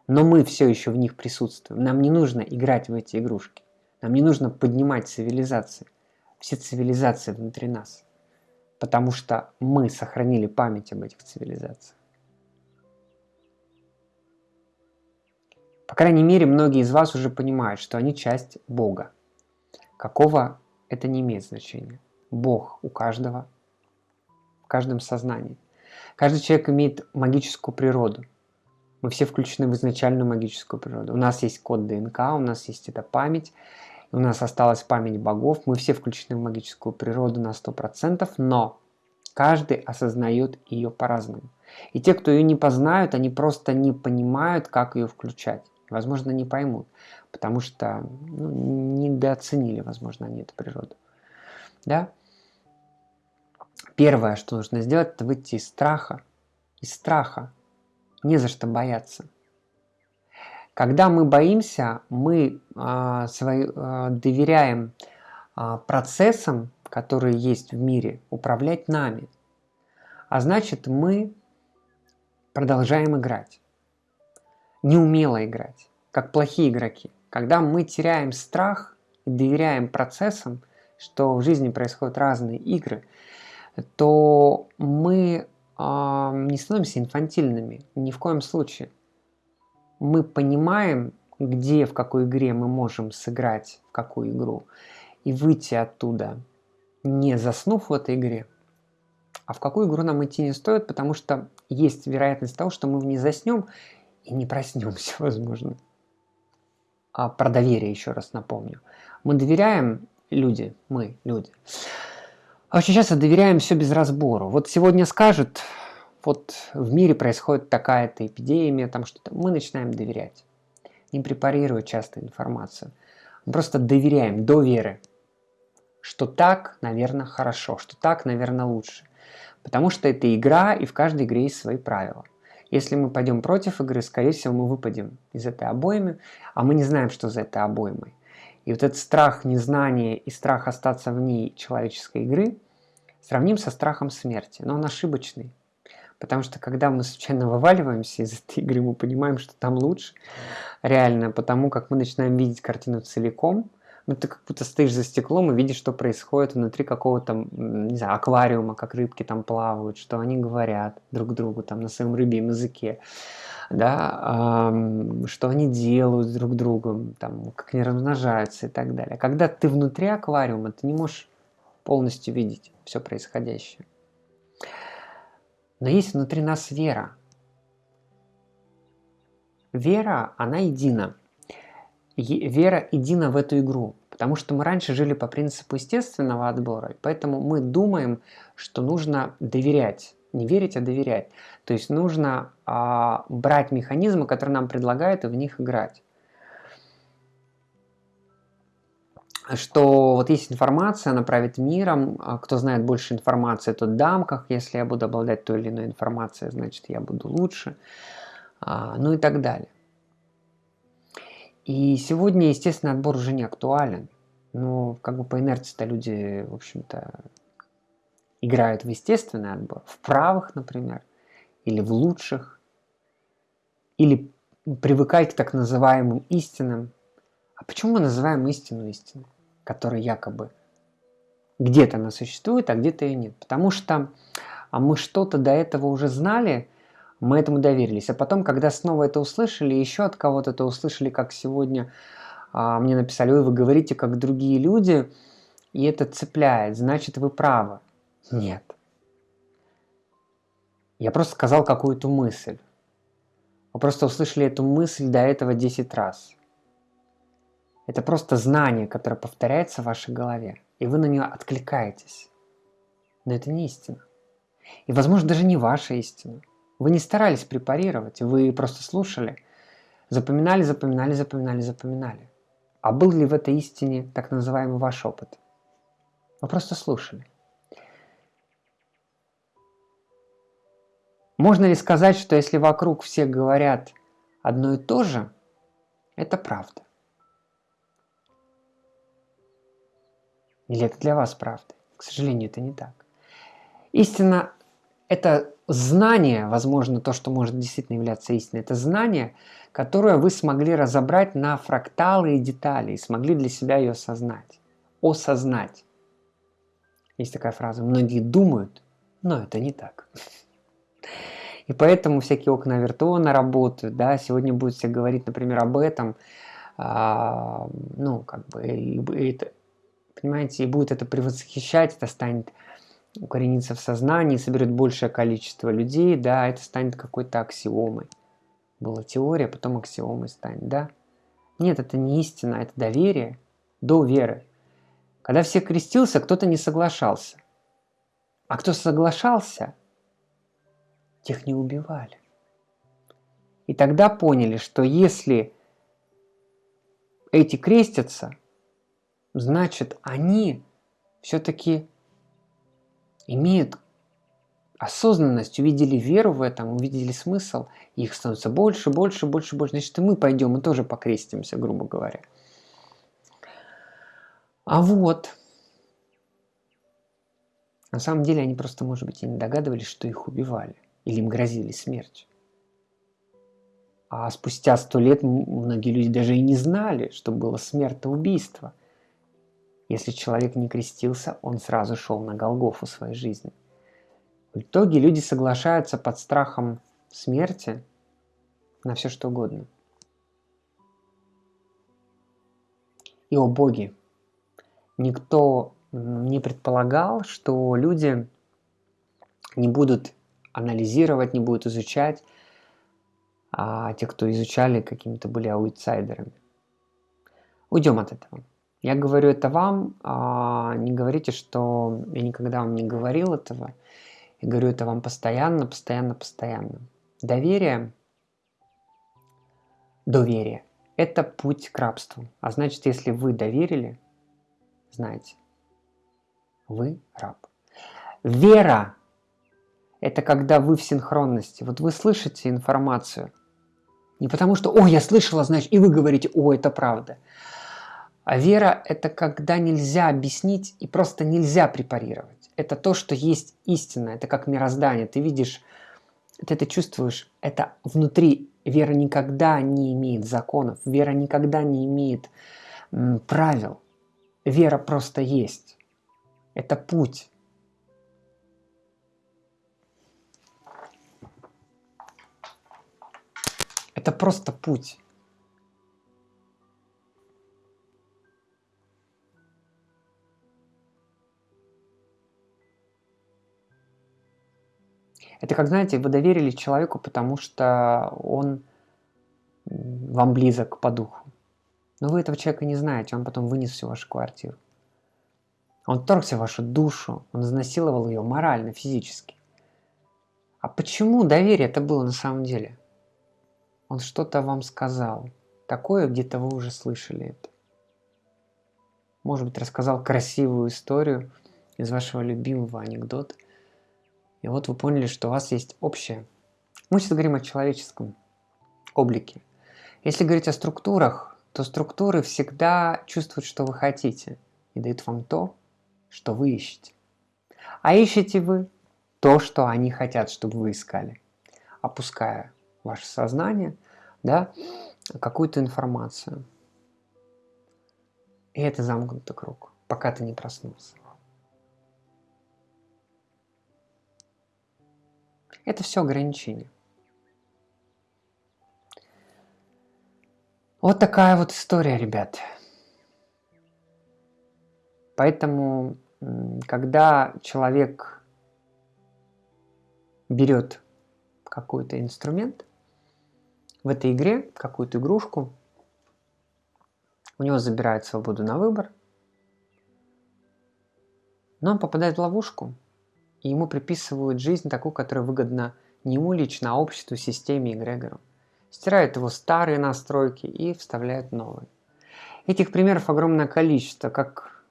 Но мы все еще в них присутствуем. Нам не нужно играть в эти игрушки. Нам не нужно поднимать цивилизации, все цивилизации внутри нас, потому что мы сохранили память об этих цивилизациях. По крайней мере, многие из вас уже понимают, что они часть Бога. Какого это не имеет значения. Бог у каждого, в каждом сознании. Каждый человек имеет магическую природу. Мы все включены в изначальную магическую природу. У нас есть код ДНК, у нас есть эта память, у нас осталась память богов, мы все включены в магическую природу на 100%, но каждый осознает ее по-разному. И те, кто ее не познают, они просто не понимают, как ее включать. Возможно, не поймут, потому что ну, недооценили, возможно, они эту природу. Да? Первое, что нужно сделать, это выйти из страха. Из страха. Не за что бояться. Когда мы боимся, мы э, свои, э, доверяем э, процессам, которые есть в мире, управлять нами. А значит, мы продолжаем играть. Неумело играть, как плохие игроки. Когда мы теряем страх и доверяем процессам, что в жизни происходят разные игры, то мы не становимся инфантильными ни в коем случае. Мы понимаем, где, в какой игре мы можем сыграть, в какую игру, и выйти оттуда, не заснув в этой игре. А в какую игру нам идти не стоит, потому что есть вероятность того, что мы в ней заснем и не проснемся, возможно. А про доверие еще раз напомню. Мы доверяем люди, мы, люди. А очень часто доверяем все без разбору. Вот сегодня скажут, вот в мире происходит такая-то эпидемия, там что-то, мы начинаем доверять. Не препарируя часто информацию. Мы просто доверяем, до веры, что так, наверное, хорошо, что так, наверное, лучше. Потому что это игра, и в каждой игре есть свои правила. Если мы пойдем против игры, скорее всего, мы выпадем из этой обоймы, а мы не знаем, что за этой обоймой. И вот этот страх незнания и страх остаться в ней человеческой игры сравним со страхом смерти, но он ошибочный. Потому что когда мы случайно вываливаемся из этой игры, мы понимаем, что там лучше. Реально, потому как мы начинаем видеть картину целиком. Ну, ты как будто стоишь за стеклом и видишь, что происходит внутри какого-то, не знаю, аквариума, как рыбки там плавают, что они говорят друг другу там на своем рыбьем языке да, что они делают друг другом, там, как они размножаются и так далее. Когда ты внутри аквариума, ты не можешь полностью видеть все происходящее. Но есть внутри нас вера. Вера, она едина. Вера едина в эту игру. Потому что мы раньше жили по принципу естественного отбора, поэтому мы думаем, что нужно доверять не верить, а доверять. То есть нужно а, брать механизмы, которые нам предлагают, и в них играть. Что вот есть информация, она правит миром, а кто знает больше информации, тот дам, как если я буду обладать той или иной информацией, значит я буду лучше, а, ну и так далее. И сегодня, естественно, отбор уже не актуален. Но как бы по инерции-то люди, в общем-то, играют в естественный отбор, в правых, например, или в лучших, или привыкать к так называемым истинам. А почему мы называем истину истину, которая якобы где-то она существует, а где-то ее нет? Потому что а мы что-то до этого уже знали, мы этому доверились. А потом, когда снова это услышали, еще от кого-то это услышали, как сегодня а, мне написали, вы говорите, как другие люди, и это цепляет, значит, вы правы. Нет. Я просто сказал какую-то мысль. Вы просто услышали эту мысль до этого 10 раз. Это просто знание, которое повторяется в вашей голове, и вы на нее откликаетесь. Но это не истина. И, возможно, даже не ваша истина. Вы не старались препарировать, вы просто слушали, запоминали, запоминали, запоминали, запоминали. А был ли в этой истине так называемый ваш опыт? Вы просто слушали. Можно ли сказать, что если вокруг все говорят одно и то же, это правда? Или это для вас правда? К сожалению, это не так. Истина – это знание, возможно, то, что может действительно являться истиной, это знание, которое вы смогли разобрать на фракталы и детали, и смогли для себя ее осознать. Осознать. Есть такая фраза «многие думают, но это не так». И поэтому всякие окна Авертона работают, да, сегодня будут все говорить, например, об этом, а, ну, как бы, и, и это, понимаете, и будет это превосхищать, это станет укорениться в сознании, соберет большее количество людей, да, это станет какой-то аксиомой. Была теория, потом аксиомой станет, да? Нет, это не истина, это доверие до веры. Когда все крестился, кто-то не соглашался. А кто соглашался, тех не убивали. И тогда поняли, что если эти крестятся, значит они все-таки имеют осознанность, увидели веру в этом, увидели смысл, их становится больше, больше, больше, больше. Значит, и мы пойдем, мы тоже покрестимся, грубо говоря. А вот, на самом деле они просто, может быть, и не догадывались, что их убивали, или им грозили смертью. А спустя сто лет многие люди даже и не знали, что было смертоубийство. Если человек не крестился, он сразу шел на Голгофу своей жизни. В итоге люди соглашаются под страхом смерти на все что угодно. И о боги! Никто не предполагал, что люди не будут анализировать, не будут изучать, а те, кто изучали, какими-то были аутсайдерами. Уйдем от этого. Я говорю это вам, а не говорите, что я никогда вам не говорил этого. Я говорю это вам постоянно, постоянно, постоянно. Доверие, доверие – это путь к рабству. А значит, если вы доверили, знаете, вы раб. Вера – это когда вы в синхронности. Вот вы слышите информацию. Не потому что «О, я слышала, значит», и вы говорите «О, это правда». А вера – это когда нельзя объяснить и просто нельзя препарировать. Это то, что есть истина, это как мироздание. Ты видишь, ты это чувствуешь, это внутри. Вера никогда не имеет законов, вера никогда не имеет правил. Вера просто есть. Это путь. Это просто путь. Это как, знаете, вы доверили человеку, потому что он вам близок по духу. Но вы этого человека не знаете, он потом вынес всю вашу квартиру. Он торгся вашу душу, он изнасиловал ее морально, физически. А почему доверие это было на самом деле? Он что-то вам сказал. Такое где-то вы уже слышали это. Может быть, рассказал красивую историю из вашего любимого анекдота – и вот вы поняли, что у вас есть общее. Мы сейчас говорим о человеческом облике. Если говорить о структурах, то структуры всегда чувствуют, что вы хотите, и дают вам то, что вы ищете. А ищете вы то, что они хотят, чтобы вы искали, опуская ваше сознание, да, какую-то информацию. И это замкнутый круг, пока ты не проснулся. Это все ограничения. Вот такая вот история, ребят. Поэтому, когда человек берет какой-то инструмент в этой игре, какую-то игрушку, у него забирает свободу на выбор, но он попадает в ловушку – и ему приписывают жизнь такую, которая выгодна не ему лично, а обществу, системе, эгрегору. Стирают его старые настройки и вставляют новые. Этих примеров огромное количество, как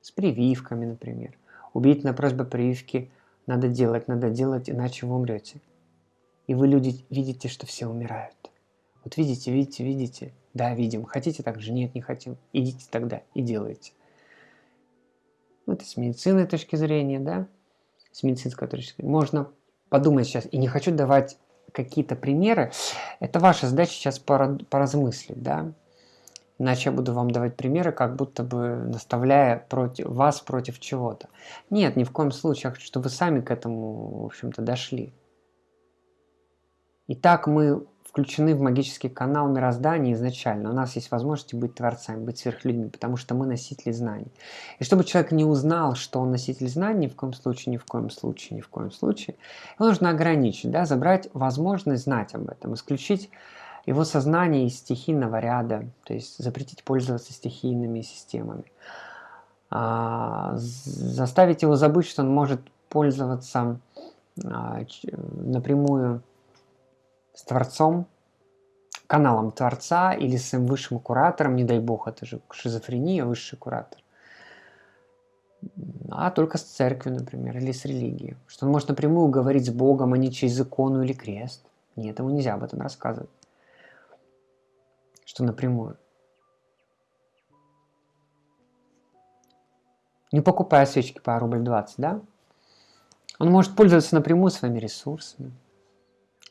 с прививками, например. Убедительная просьба прививки надо делать, надо делать, иначе вы умрете. И вы люди видите, что все умирают. Вот видите, видите, видите. Да, видим. Хотите так же? Нет, не хотим. Идите тогда и делайте. Ну, это с медицинской точки зрения, да, с медицинской точки зрения. Можно подумать сейчас, и не хочу давать какие-то примеры, это ваша задача сейчас поразмыслить, да, иначе я буду вам давать примеры, как будто бы наставляя против, вас против чего-то. Нет, ни в коем случае, я хочу, чтобы вы сами к этому, в общем-то, дошли. Итак, мы включены в магический канал мироздания изначально. У нас есть возможность быть творцами, быть сверхлюдьми, потому что мы носители знаний. И чтобы человек не узнал, что он носитель знаний, ни в коем случае, ни в коем случае, ни в коем случае, его нужно ограничить, да, забрать возможность знать об этом, исключить его сознание из стихийного ряда, то есть запретить пользоваться стихийными системами. А, заставить его забыть, что он может пользоваться а, напрямую с Творцом, каналом Творца или с высшим куратором, не дай бог, это же шизофрения, высший куратор, а только с церковью, например, или с религией. Что он может напрямую говорить с Богом, а не через икону или крест. Нет, ему нельзя об этом рассказывать. Что напрямую. Не покупая свечки по рубль 20, да? Он может пользоваться напрямую своими ресурсами.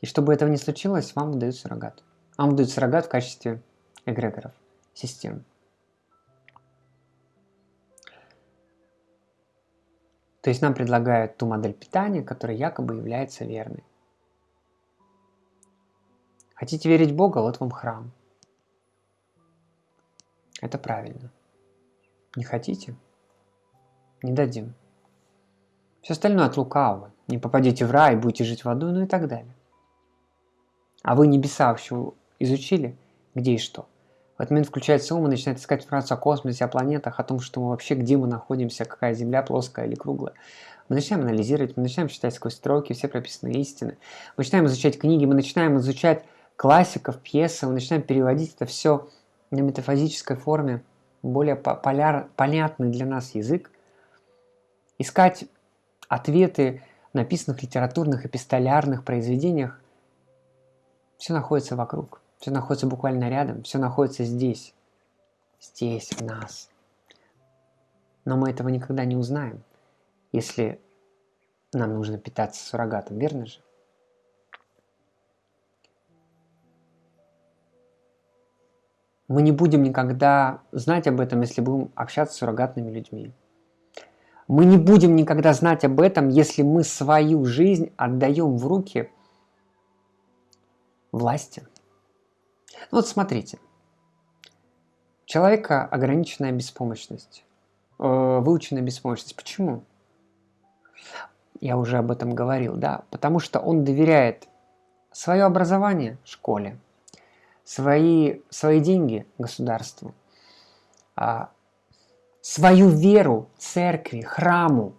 И чтобы этого не случилось, вам выдают суррогат. Вам выдают суррогат в качестве эгрегоров, систем. То есть нам предлагают ту модель питания, которая якобы является верной. Хотите верить Бога, вот вам храм. Это правильно. Не хотите? Не дадим. Все остальное от лукавого. Не попадете в рай, будете жить в аду, ну и так далее. А вы небеса вообще изучили, где и что? В этот момент включается ум и начинает искать информацию о космосе, о планетах, о том, что мы вообще, где мы находимся, какая Земля плоская или круглая. Мы начинаем анализировать, мы начинаем читать сквозь строки все прописанные истины. Мы начинаем изучать книги, мы начинаем изучать классиков, пьесы, мы начинаем переводить это все на метафизической форме, более поляр, понятный для нас язык, искать ответы в написанных литературных, эпистолярных произведениях, все находится вокруг, все находится буквально рядом, все находится здесь, здесь, в нас. Но мы этого никогда не узнаем, если нам нужно питаться суррогатом, верно же? Мы не будем никогда знать об этом, если будем общаться с суррогатными людьми. Мы не будем никогда знать об этом, если мы свою жизнь отдаем в руки власти. Вот смотрите. У человека ограниченная беспомощность, э, выученная беспомощность. Почему? Я уже об этом говорил, да. Потому что он доверяет свое образование школе, свои, свои деньги государству, а, свою веру церкви, храму,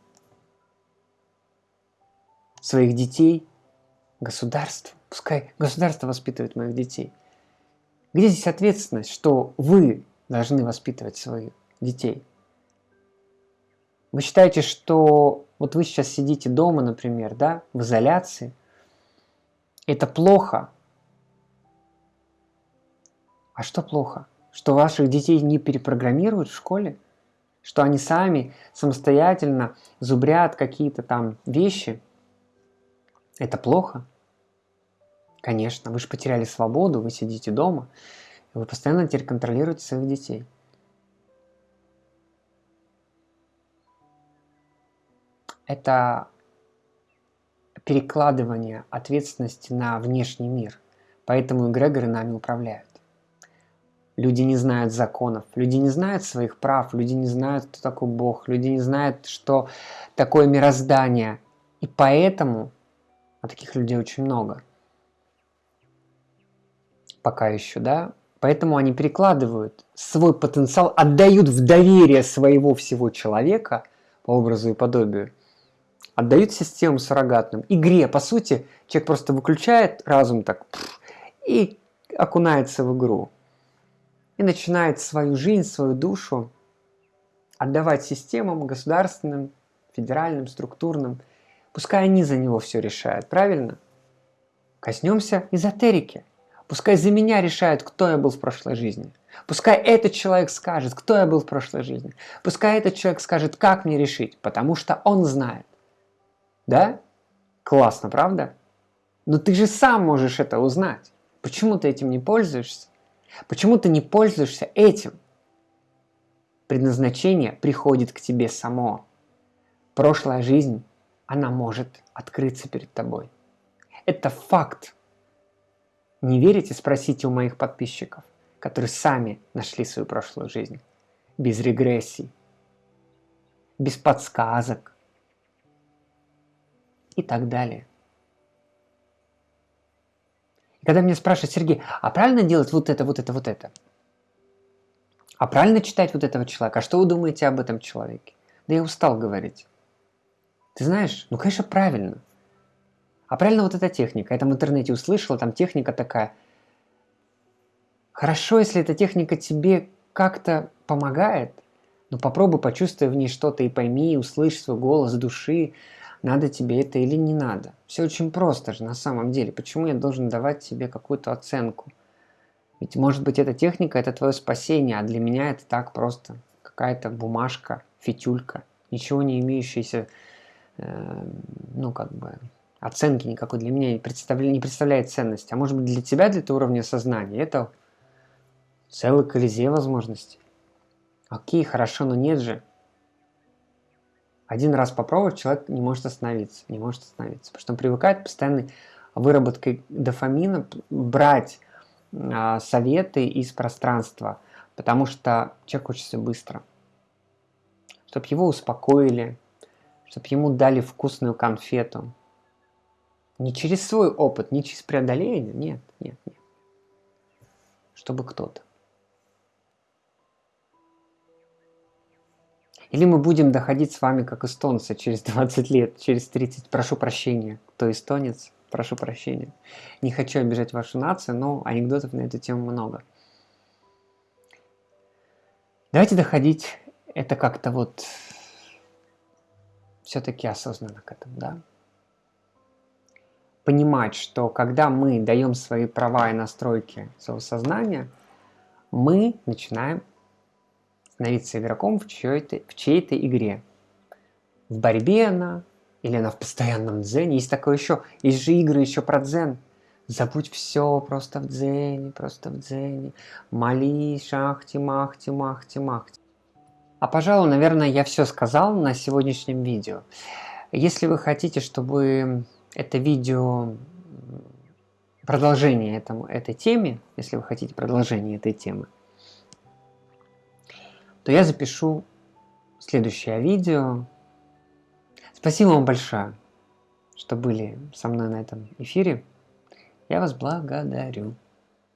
своих детей государству. Пускай государство воспитывает моих детей. Где здесь ответственность, что вы должны воспитывать своих детей? Вы считаете, что вот вы сейчас сидите дома, например, да, в изоляции, это плохо. А что плохо? Что ваших детей не перепрограммируют в школе? Что они сами самостоятельно зубрят какие-то там вещи? Это плохо? Конечно, вы же потеряли свободу, вы сидите дома, вы постоянно теперь контролируете своих детей. Это перекладывание ответственности на внешний мир. Поэтому эгрегоры нами управляют. Люди не знают законов, люди не знают своих прав, люди не знают, кто такой Бог, люди не знают, что такое мироздание. И поэтому, а таких людей очень много, пока еще, да, поэтому они перекладывают свой потенциал, отдают в доверие своего всего человека по образу и подобию, отдают систему суррогатным, игре, по сути, человек просто выключает разум так и окунается в игру. И начинает свою жизнь, свою душу отдавать системам государственным, федеральным, структурным. Пускай они за него все решают, правильно? Коснемся эзотерики. Пускай за меня решают, кто я был в прошлой жизни. Пускай этот человек скажет, кто я был в прошлой жизни. Пускай этот человек скажет, как мне решить, потому что он знает. Да? Классно, правда? Но ты же сам можешь это узнать. Почему ты этим не пользуешься? Почему ты не пользуешься этим? Предназначение приходит к тебе само. Прошлая жизнь, она может открыться перед тобой. Это факт. Не верите? Спросите у моих подписчиков, которые сами нашли свою прошлую жизнь. Без регрессий, без подсказок и так далее. И когда меня спрашивают, Сергей, а правильно делать вот это, вот это, вот это? А правильно читать вот этого человека? А что вы думаете об этом человеке? Да я устал говорить. Ты знаешь, ну, конечно, правильно. А правильно вот эта техника. Я там в интернете услышала, там техника такая. Хорошо, если эта техника тебе как-то помогает, но попробуй почувствуй в ней что-то и пойми, услышь свой голос души, надо тебе это или не надо. Все очень просто же на самом деле. Почему я должен давать тебе какую-то оценку? Ведь может быть эта техника это твое спасение, а для меня это так просто какая-то бумажка, фитюлька, ничего не имеющаяся, э, ну как бы оценки никакой для меня не представляет, не представляет ценности. А может быть для тебя, для этого уровня сознания, это целый колизей возможностей. Окей, хорошо, но нет же. Один раз попробовать, человек не может остановиться, не может остановиться, потому что он привыкает постоянной выработкой дофамина брать а, советы из пространства, потому что человек учится быстро. Чтобы его успокоили, чтобы ему дали вкусную конфету, не через свой опыт, не через преодоление, нет, нет, нет. Чтобы кто-то. Или мы будем доходить с вами как эстонцы через 20 лет, через 30, прошу прощения, кто эстонец, прошу прощения. Не хочу обижать вашу нацию, но анекдотов на эту тему много. Давайте доходить это как-то вот все-таки осознанно к этому, да? Понимать, что когда мы даем свои права и настройки своего сознания, мы начинаем становиться игроком в чьей-то, в чьей-то игре. В борьбе она, или она в постоянном дзене. Есть такое еще, есть же игры еще про дзен. Забудь все просто в дзене, просто в дзене. Молись, шахти, махти, махти, махти. А пожалуй, наверное, я все сказал на сегодняшнем видео. Если вы хотите, чтобы это видео продолжение этому, этой теме, если вы хотите продолжение этой темы, то я запишу следующее видео. Спасибо вам большое, что были со мной на этом эфире. Я вас благодарю.